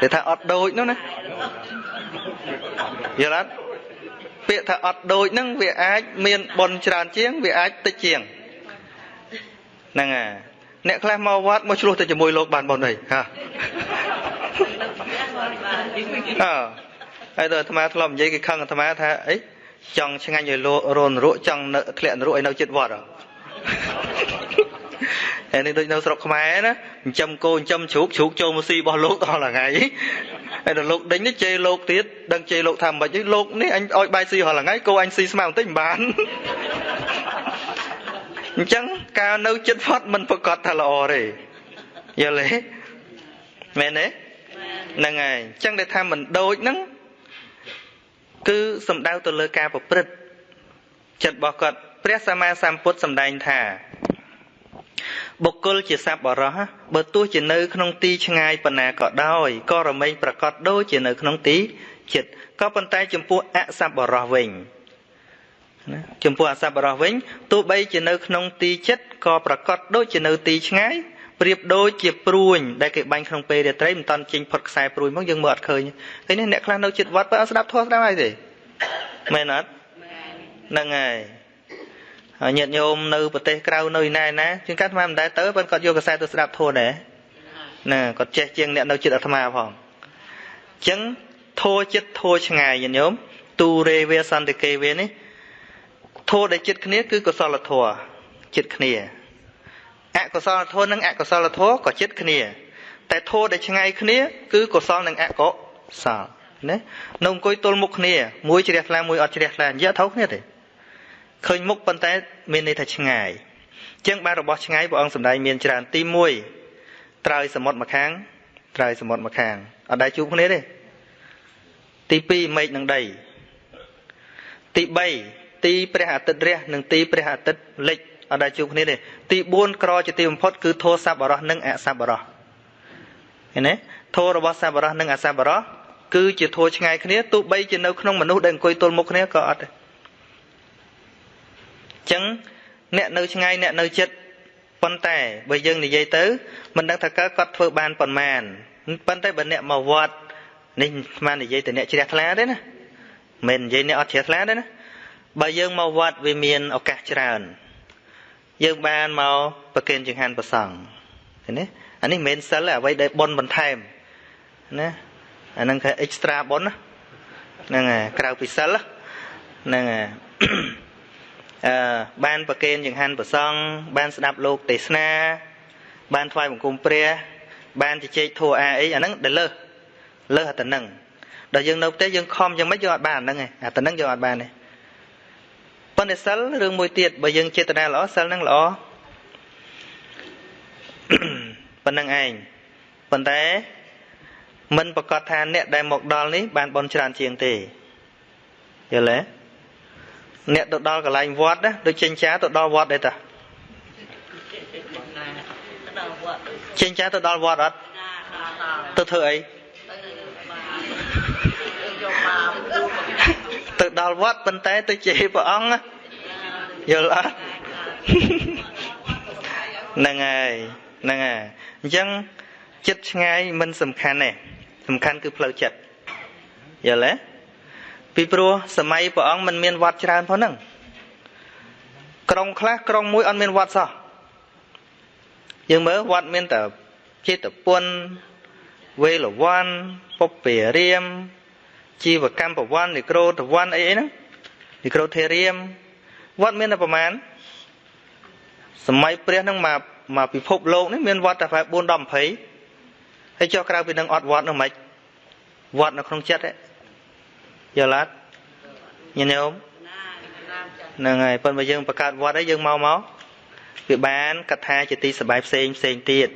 គេថាអត់ដូចនោះណាយល់អត់ពាក្យថាអត់ដូចហ្នឹងវាអាចមានបន់ច្រើនជាងវាអាចតិចជាងហ្នឹងហើយអ្នកខ្លះមកវត្តមកឆ្លោះទៅជាមួយលោកបានបន់អីហាអើហើយដល់អាត្មាធ្លាប់និយាយគេខឹងអាត្មាថាអីចង់ឆ្ងាញ់ឲ្យលោករនរក់ចង់នៅធ្លាក់នរកឲ្យនៅចិត្តវត្តហើ យនេះដូចនៅស្រុកខ្មែរណាចិញ្ចឹមគោចិញ្ចឹមជ្រូកជ្រូកចូលមកស៊ីរបស់លោកដល់ថ្ងៃហើយដល់លោកដេញនេះជេរលោកទៀតដឹងជេរលោកថាមិនខ្មិចលោកនេះអញឲ្យបាយស៊ីរាល់ថ្ងៃគោអញស៊ីស្មៅបន្តិចមិនបានអញ្ចឹងការនៅចិត្តវត្តមិនប្រកាសថាល្អទេយល់ទេមែនទេហ្នឹងហើយអញ្ចឹងដែលថាមិនដូចហ្នឹងគឺសំដៅទៅលើការប្រព្រឹត្តចិត្តរបស់គាត់ព្រះសម្មាសម្ពុទ្ធសម្ដែងថា បុគ្គលជាសត្វបរោះបើទោះជានៅក្នុងទីឆ្ងាយប៉ុណ្ណាក៏ដោយក៏រមែងប្រកបដូចជានៅក្នុងទីចិត្តក៏ប៉ុន្តែចំពោះអសត្វបរោះវិញណាចំពោះអសត្វបរោះវិញទោះបីជានៅក្នុងទីចិត្តក៏ប្រកបដូចជានៅទីឆ្ងាយប្រៀបដូចជាព្រួញដែលគេបាញ់ក្នុងពេលរាត្រីមិនតាន់ចេញផុតខ្សែព្រួញមកយើងមើលអត់ឃើញឃើញនេះអ្នកខ្លះនៅចិត្តវត្តបើអត់ស្ដាប់ធម៌ស្ដាប់ហើយទេមែនអត់ហ្នឹងហើយហើយ ញាតិញោមនៅប្រទេសក្រៅនៅណែណាជាងកាត់អាត្មាមិនដែលទៅប៉ុន្តែគាត់យកកសែទៅស្ដាប់ធម៌ដែរណាគាត់ចេះជាងអ្នកនៅចិត្តអាត្មាផងអញ្ចឹងធម៌ចិត្តធម៌ឆ្ងាយញាតិញោមទូរេវេសន្តិកេវេនេះធម៌ដែលចិត្តគ្នាគឺកុសលធម៌ចិត្តគ្នាអកុសលធម៌និងអកុសលធម៌ក៏ចិត្តគ្នា តែធម៌ដែលឆ្ងាយគ្នា គឺកុសលនិងអកុសលណានៅអង្គុយទល់មុខគ្នាមួយជ្រះថ្លាមួយអត់ជ្រះថ្លានិយាយថោគ្នាទេ ឃើញមុខប៉ុន្តែមានន័យថាឆ្ងាយជាងបានរបស់ឆ្ងាយព្រះអង្គសម្ដែងមានច្រើនទី1ត្រើយសមុទ្រមកខាងត្រើយសមុទ្រមកខាងអត់ដែរជួបគ្នាទេទី2មេឃនិងដីទី3ទីព្រះអាទិត្យរះនិងទីព្រះអាទិត្យលិចអត់ដែលជួបគ្នាទេទី4ក្រជាទីបំផុតគឺធោសัพបរោះនិងអសัพបរោះឃើញទេធោរបស់សัพបរោះនិងអសัพបរោះគឺជាធោឆ្ងាយគ្នាទោះបីជានៅក្នុងមនុស្សដែលអង្គុយទល់មុខគ្នាក៏អត់ដែរអញ្ ចឹងអ្នកនៅឆ្ងាយអ្នកនៅចិត្តប៉ុន្តែបើយើងនិយាយទៅមិនដឹងថាកើតគាត់ធ្វើបានប៉ុន្មានប៉ុន្តែបើអ្នកមកវត្តនេះស្មាននិយាយទៅអ្នកជ្រះថ្លាទេណាមិននិយាយអ្នកអត់ជ្រះថ្លាទេណាបើយើងមកវត្តវាមានឱកាសច្រើនយើងបានមកប្រគេនចង្ហាន់ប្រសង់ឃើញទេអានេះមិនមែនសិលអ្វីដែលប៉ុនបន្ថែមណាអាហ្នឹងគេ extra ប៉ុនហ្នឹងហើយក្រៅពីសិលហ្នឹងហើយអឺ បានប្រគេនចង្ហាន់ប្រសង់បានស្ដាប់លោកទេសនា បានថ្វាយបង្គំព្រះ បានជជែកធัวអាអីអាហ្នឹងដែលលើសលើសអាទៅនឹងដល់យើងនៅផ្ទះយើងខំយ៉ាងម៉េចយើងអត់បានហ្នឹងឯងអាទៅនឹងយើងអត់បានទេប៉ុន្តែសិលរឿងមួយទៀតបើយើងចេតនាល្អសិលនឹងល្អប៉ុណ្្នឹងឯងប៉ុន្តែមិនប្រកាសថាអ្នកដែលមកដល់នេះបានបន់ច្រើនជាងទេយល់ទេ អ្នកទៅដល់កន្លែងវត្តណាដូចចេញចាទៅដល់វត្តដែរតាចេញចាទៅដល់វត្តអត់ទៅធ្វើអីទៅដល់វត្តប៉ុន្តែទៅជេរព្រះអង្គយល់អត់ហ្នឹងហើយហ្នឹងហើយអញ្ចឹងចិត្តឆ្ងាយមិនសំខាន់ទេសំខាន់គឺផ្លូវចិត្តយល់ទេ ពីព្រោះសម័យព្រះអង្គមិនមានវត្តច្រើនផងហ្នឹងក្រុងខ្លះក្រុងមួយអត់មានវត្តសោះយើងមើលវត្តមានតែចិត្តពុនវេលវ័នពុព្វារាមជីវកម្មប្រវ័ននិក្រូតវ័នអីអីហ្នឹងនិក្រូធេរាមវត្តមានតែប្រមាណសម័យព្រះហ្នឹងមកមកពិភពលោកនេះមានវត្តតែប្រហែល4ដល់20ហើយចុះក្រៅពីនឹងអត់វត្តនោះមិនវត្តនៅក្នុងចិត្តទេ យល់អត់ញញោមហ្នឹងហើយប៉ុន្តែយើងបង្កើតវត្តហើយយើងមកមកវាបានកថាជាទីសបាយផ្សេងផ្សេងទៀត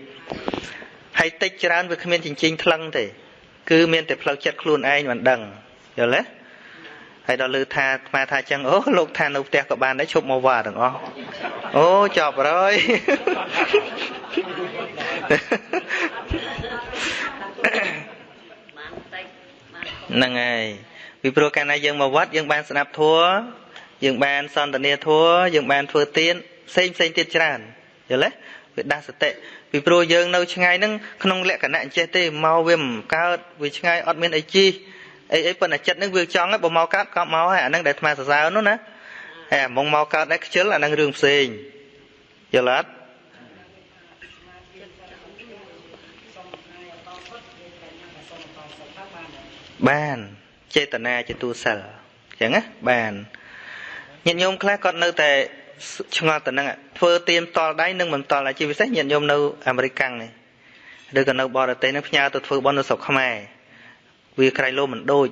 ហើយតិចច្រើនវាគ្មានចិញ្ចៀងថ្លឹងទេ គឺមានតែផ្លូវចិត្តខ្លួនឯងមិនដឹងយល់ទេហើយដល់លើថាស្មាថាចឹងអូលោកថានៅផ្ទះក៏បានដែរឈប់មកវត្តទាំងអស់អូចប់ហើយហ្នឹងហើយ ពីព្រោះកាលណាយើងមកវត្តយើងបានស្ដាប់ធัวយើងបានសន្ទនាធัวយើងបានធ្វើទានផ្សេងផ្សេងទៀតច្រើនយល់ទេវាដាស់សតិពីព្រោះយើងនៅឆ្ងាយហ្នឹងក្នុងលក្ខណៈអញ្ចេះទេមកវាមិនកើតវាឆ្ងាយអត់មានអីជីអីអីប៉ុន្តែចិត្តហ្នឹងវាចង់បើមកកើតក៏មកហើយអាហ្នឹងដែលអាត្មាសរសើរនោះណាហើយអាមកមកកើតដែរខ្ជិលអាហ្នឹងរឿងផ្សេងយល់អត់បាន ចេតនាជាទូសិលអញ្ចឹងណាបានញាតិញោមខ្លះគាត់នៅតែឆ្ងល់ទៅនឹងធ្វើទៀមតល់ដៃនឹងមិនតល់ជាពិសេសញាតិញោមនៅអាមេរិកកាំងនេះឬក៏នៅបរទេសនឹងផ្ញើទៅធ្វើបន់នៅស្រុកខ្មែរវាក្រៃលោមិនដូច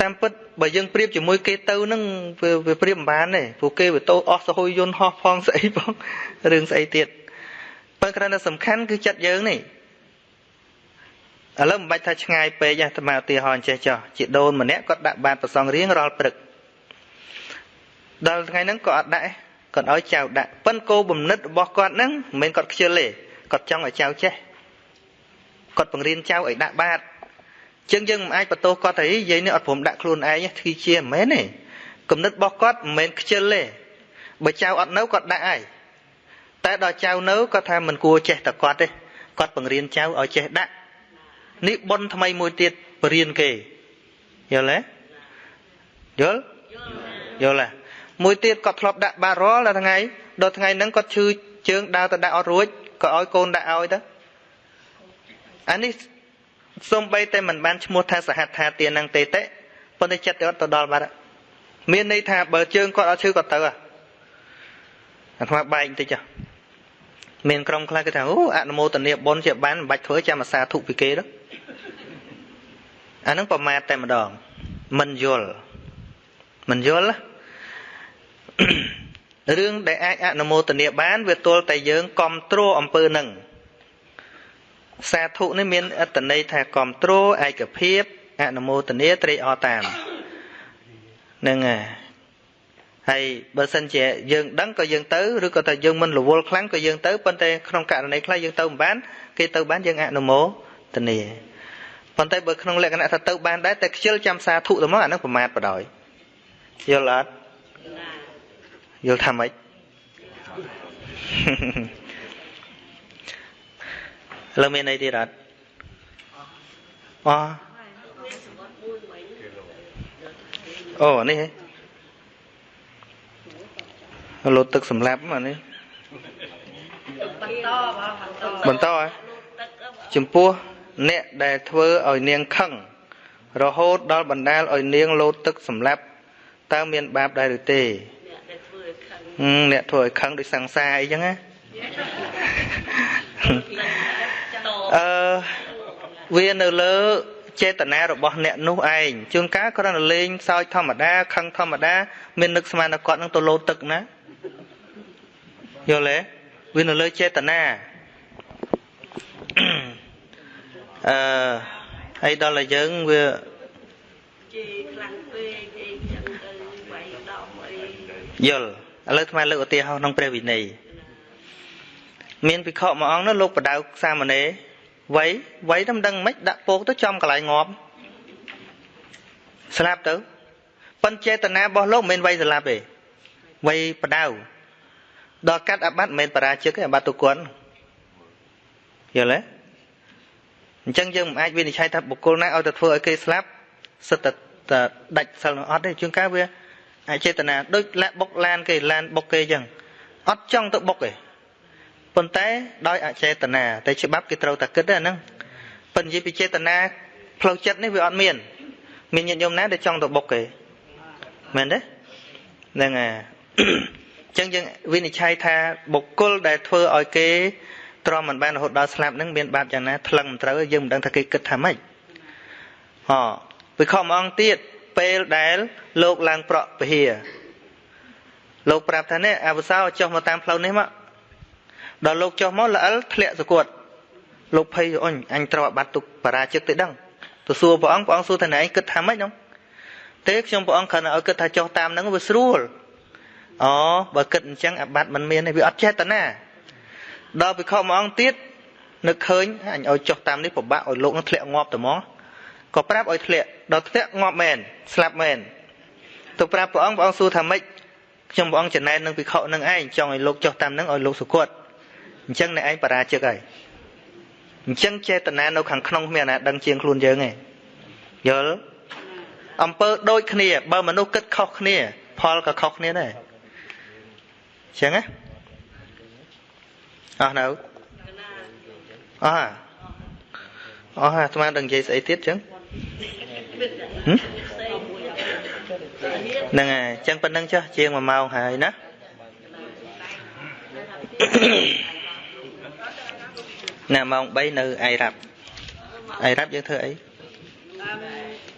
តាមពិតបើយើងប្រៀបជាមួយគេទៅនឹងវាប្រៀបមិនបានទេព្រោះគេវាតោអស់សហយយន្តហោះផងស្អីផងរឿងស្អីទៀតប៉ុន្តែគ្រាន់តែសំខាន់គឺចិត្តយើងនេះ ឥឡូវមិនបាច់ថាឆ្ងាយពេកទេតាមឧទាហរណ៍អញ្ចេះចោះជាដូនម្នាក់គាត់ដាក់បាតប្រសងរៀងរាល់ព្រឹកដល់ថ្ងៃហ្នឹងក៏អត់ដាក់គាត់ឲ្យចៅដាក់ប៉ិនគោបំណិតរបស់គាត់ហ្នឹងមិនមែនគាត់ខ្ជិលទេគាត់ចង់ឲ្យចៅចេះគាត់បង្រៀនចៅឲ្យដាក់បាតជាងយើងមិនអាចបន្ទោសគាត់ថាយាយនេះអត់ព្រមដាក់ខ្លួនឯងធ្វើជាមិនមែនទេគំនិតរបស់គាត់មិនមែនខ្ជិលទេបើចៅអត់នៅគាត់ដាក់ហើយតែដល់ចៅនៅគាត់ថាមិនគួរចេះតែគាត់ទេគាត់បង្រៀនចៅឲ្យចេះដាក់ នេះប៉ុនថ្មីមួយទៀតបរៀនគេយល់ទេយល់យល់ទេមួយទៀតគាត់ធ្លាប់ដាក់បាតរាល់ដល់ថ្ងៃដល់ថ្ងៃហ្នឹងគាត់ឈឺជើងដើរទៅដាក់អត់រួចក៏ឲ្យកូនដាក់ឲ្យទៅអានេះសំបីតែមិនបានឈ្មោះថាសហដ្ឋាទាននឹងទេតិប៉ុន្តែចិត្តគាត់ទៅដល់បាត់មានន័យថាបើជើងគាត់អត់ឈឺគាត់ទៅអាថ្មបែកបន្តិចចុះមានក្រុមខ្លះគេថាអូអនុមោទនាបុណ្យជាបានមិនបាច់ធ្វើចាំអាសាធុពីគេទៅ អានឹងប្រមាទតែម្ដងមិនយល់មិនយល់រឿងដែលអាចអនុមោទនាបាន វាទល់តែយើងគ្រប់គ្រងអំពើនឹងសាធុនេះមានអត្តន័យថាគ្រប់គ្រងឯកភាពអនុមោទនាត្រេកអរតាមនឹងហើយបើសិនជាយើងដឹងក៏យើងទៅឬក៏ថាយើងមិនរវល់ខ្លាំងក៏យើងទៅប៉ុន្តែក្នុងករណីខ្លះយើងទៅមិនបាន គេទៅបានយើងអនុមោទនា ប៉ុន្តែបើក្នុងលក្ខណៈថាទៅបានដែរតែខ្ជិលចាំសាធុទៅមកអានឹងប្រមាទបដ ாய் យល់អត់យល់ថាម៉េចលើមានអីទៀតអត់អូអូនេះលោតទឹកសម្លាប់អានេះបន្តបន្តហ៎ចំពោះ អ្នកដែលធ្វើឲ្យនាងខឹងរហូតដល់បណ្ដាលឲ្យនាងលោតទឹកសម្លាប់តើមានបាបដែរឬទេអ្នកធ្វើឲ្យខឹងដូចសង្សារអីចឹងណាអឺវានៅលើចេតនារបស់អ្នកនោះឯងជួនកាលគ្រាន់តែលេងសើចធម្មតាខឹងធម្មតា មាននឹកស្មានតែគាត់នឹងទៅលោតទឹកណាយល់ទេវានៅលើចេតនា អឺហើយដល់តែយើងវាជេរខ្លាំងពេកអីចឹងទៅវាយដំអីយល់ឥឡូវថ្មលើកឧទាហរណ៍ក្នុងព្រះវិន័យមានភិក្ខុមួយអង្គនោះលោកបដៅសាមណេរវ័យវ័យតែមិនដឹងមិនដាក់ពោកទៅចំកន្លែងងាប់ស្លាប់ទៅប៉ុន្តែចេតនារបស់លោកមិនមែនវ័យស្លាប់ទេវ័យបដៅដល់កាត់អាបត្តិមិនមែនបរាជិកទេអាបត្តិទុគន់យល់ទេ អញ្ចឹងយើងមិនអាចវិនិច្ឆ័យថាបុគ្គលណាឲ្យទៅធ្វើឲ្យគេស្លាប់សិតតែដាច់សិលនឹងអត់ទេជួនកាលវាអចេតនាដូចលាក់បុកឡានគេឡានបុកគេអញ្ចឹងអត់ចង់ទៅបុកទេប៉ុន្តែដោយអចេតនាតែច្បាប់គេត្រូវតែគិតទេអាហ្នឹងប៉ុន្តែនិយាយពីចេតនាផ្លូវចិត្តនេះវាអត់មាន មានញាតិញោមណាដែលចង់ទៅបុកគេមែនទេហ្នឹងហើយអញ្ចឹងយើងវិនិច្ឆ័យថាបុគ្គលដែលធ្វើឲ្យគេ ទ្រាំមិនបានរហូតដល់ស្លាប់ហ្នឹងមានបាបយ៉ាងណាថ្លឹងមិនត្រូវយើងមិនដឹងថាគេគិតថាម៉េចហ៎វិខមអង្គទៀតពេលដែលលោកឡើងប្រក់ពហិយលោកប្រាប់ថានេះអវសោចុះមកតាមផ្លូវនេះមកដល់លោកចុះមកល្អិលធ្លាក់សកត់លោកភ័យអញអញត្រូវអាបត្តិទុកបរាជិកទៅដឹងទៅសួរព្រះអង្គព្រះអង្គសួរថាណែឯងគិតថាម៉េចនោះទេខ្ញុំព្រះអង្គគ្រាន់តែឲ្យគិតថាចុះតាមហ្នឹងវាស្រួលអូបើគិតអញ្ចឹងអាបត្តិមិនមានទេវាអត់ចេតនា ដល់ពិខុមួយអង្គទៀតនឹកឃើញអញឲ្យចុះតាមនេះពិបាកឲ្យលោកនឹងធ្លាក់ងាប់ទៅហ្មងក៏ប្រាប់ឲ្យធ្លាក់ដល់ធ្លាក់ងាប់មែនស្លាប់មែនទៅប្រាប់ព្រះអង្គព្រះអង្គសួរថាម៉េចខ្ញុំព្រះអង្គចំណែននឹងពិខុនឹងឯងចង់ឲ្យលោកចុះតាមនឹងឲ្យលោកសុគតអញ្ចឹងអ្នកឯងបរាជិកហើយអញ្ចឹងចេតនានៅខាងក្នុងគ្មានអាណាដឹងជាងខ្លួនយើងទេយល់អំពើដូចគ្នាបើមនុស្សគិតខុសគ្នា ផលក៏ខុសគ្នាដែរអញ្ចឹងណា អស់នៅអស់អស់អាស្មានដឹងនិយាយស្អីទៀតចឹងហ្នឹងហើយចឹងប៉ុណ្្នឹងចុះជាង1ម៉ោងហើយណាណាម៉ោង3នៅអៃរ៉ាប់អៃរ៉ាប់យើងធ្វើអី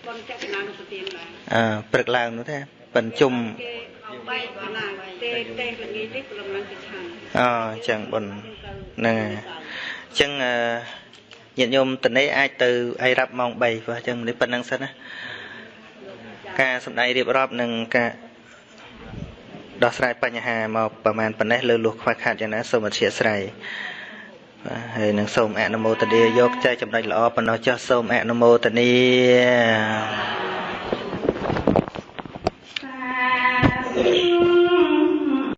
ប៉ុនចក្រណានុប្រទៀនដែរអើព្រឹកឡើងនោះទេប៉ិនជុំបែកណាទេទេល្ងាទេព្រមឡើងទៅឆាន អូអញ្ចឹងប៉ុនហ្នឹងហើយអញ្ចឹងញាតិញោមតនេអាចទៅអីរាប់ម៉ោង3ព្រោះអញ្ចឹងនេះប៉ុណ្្នឹងសិនណាការសំដែងរៀបរាប់និងការដោះស្រាយបញ្ហាមកប្រហែលប៉ុណ្ណេះលើលួសខ្វះខាតយ៉ាងណាសូមអធិស្ឋានបាទហើយនឹងសូមអនុមោទនាយកចែកចំណុចល្អប៉ុណ្ណោះចុះសូមអនុមោទនាសាធុ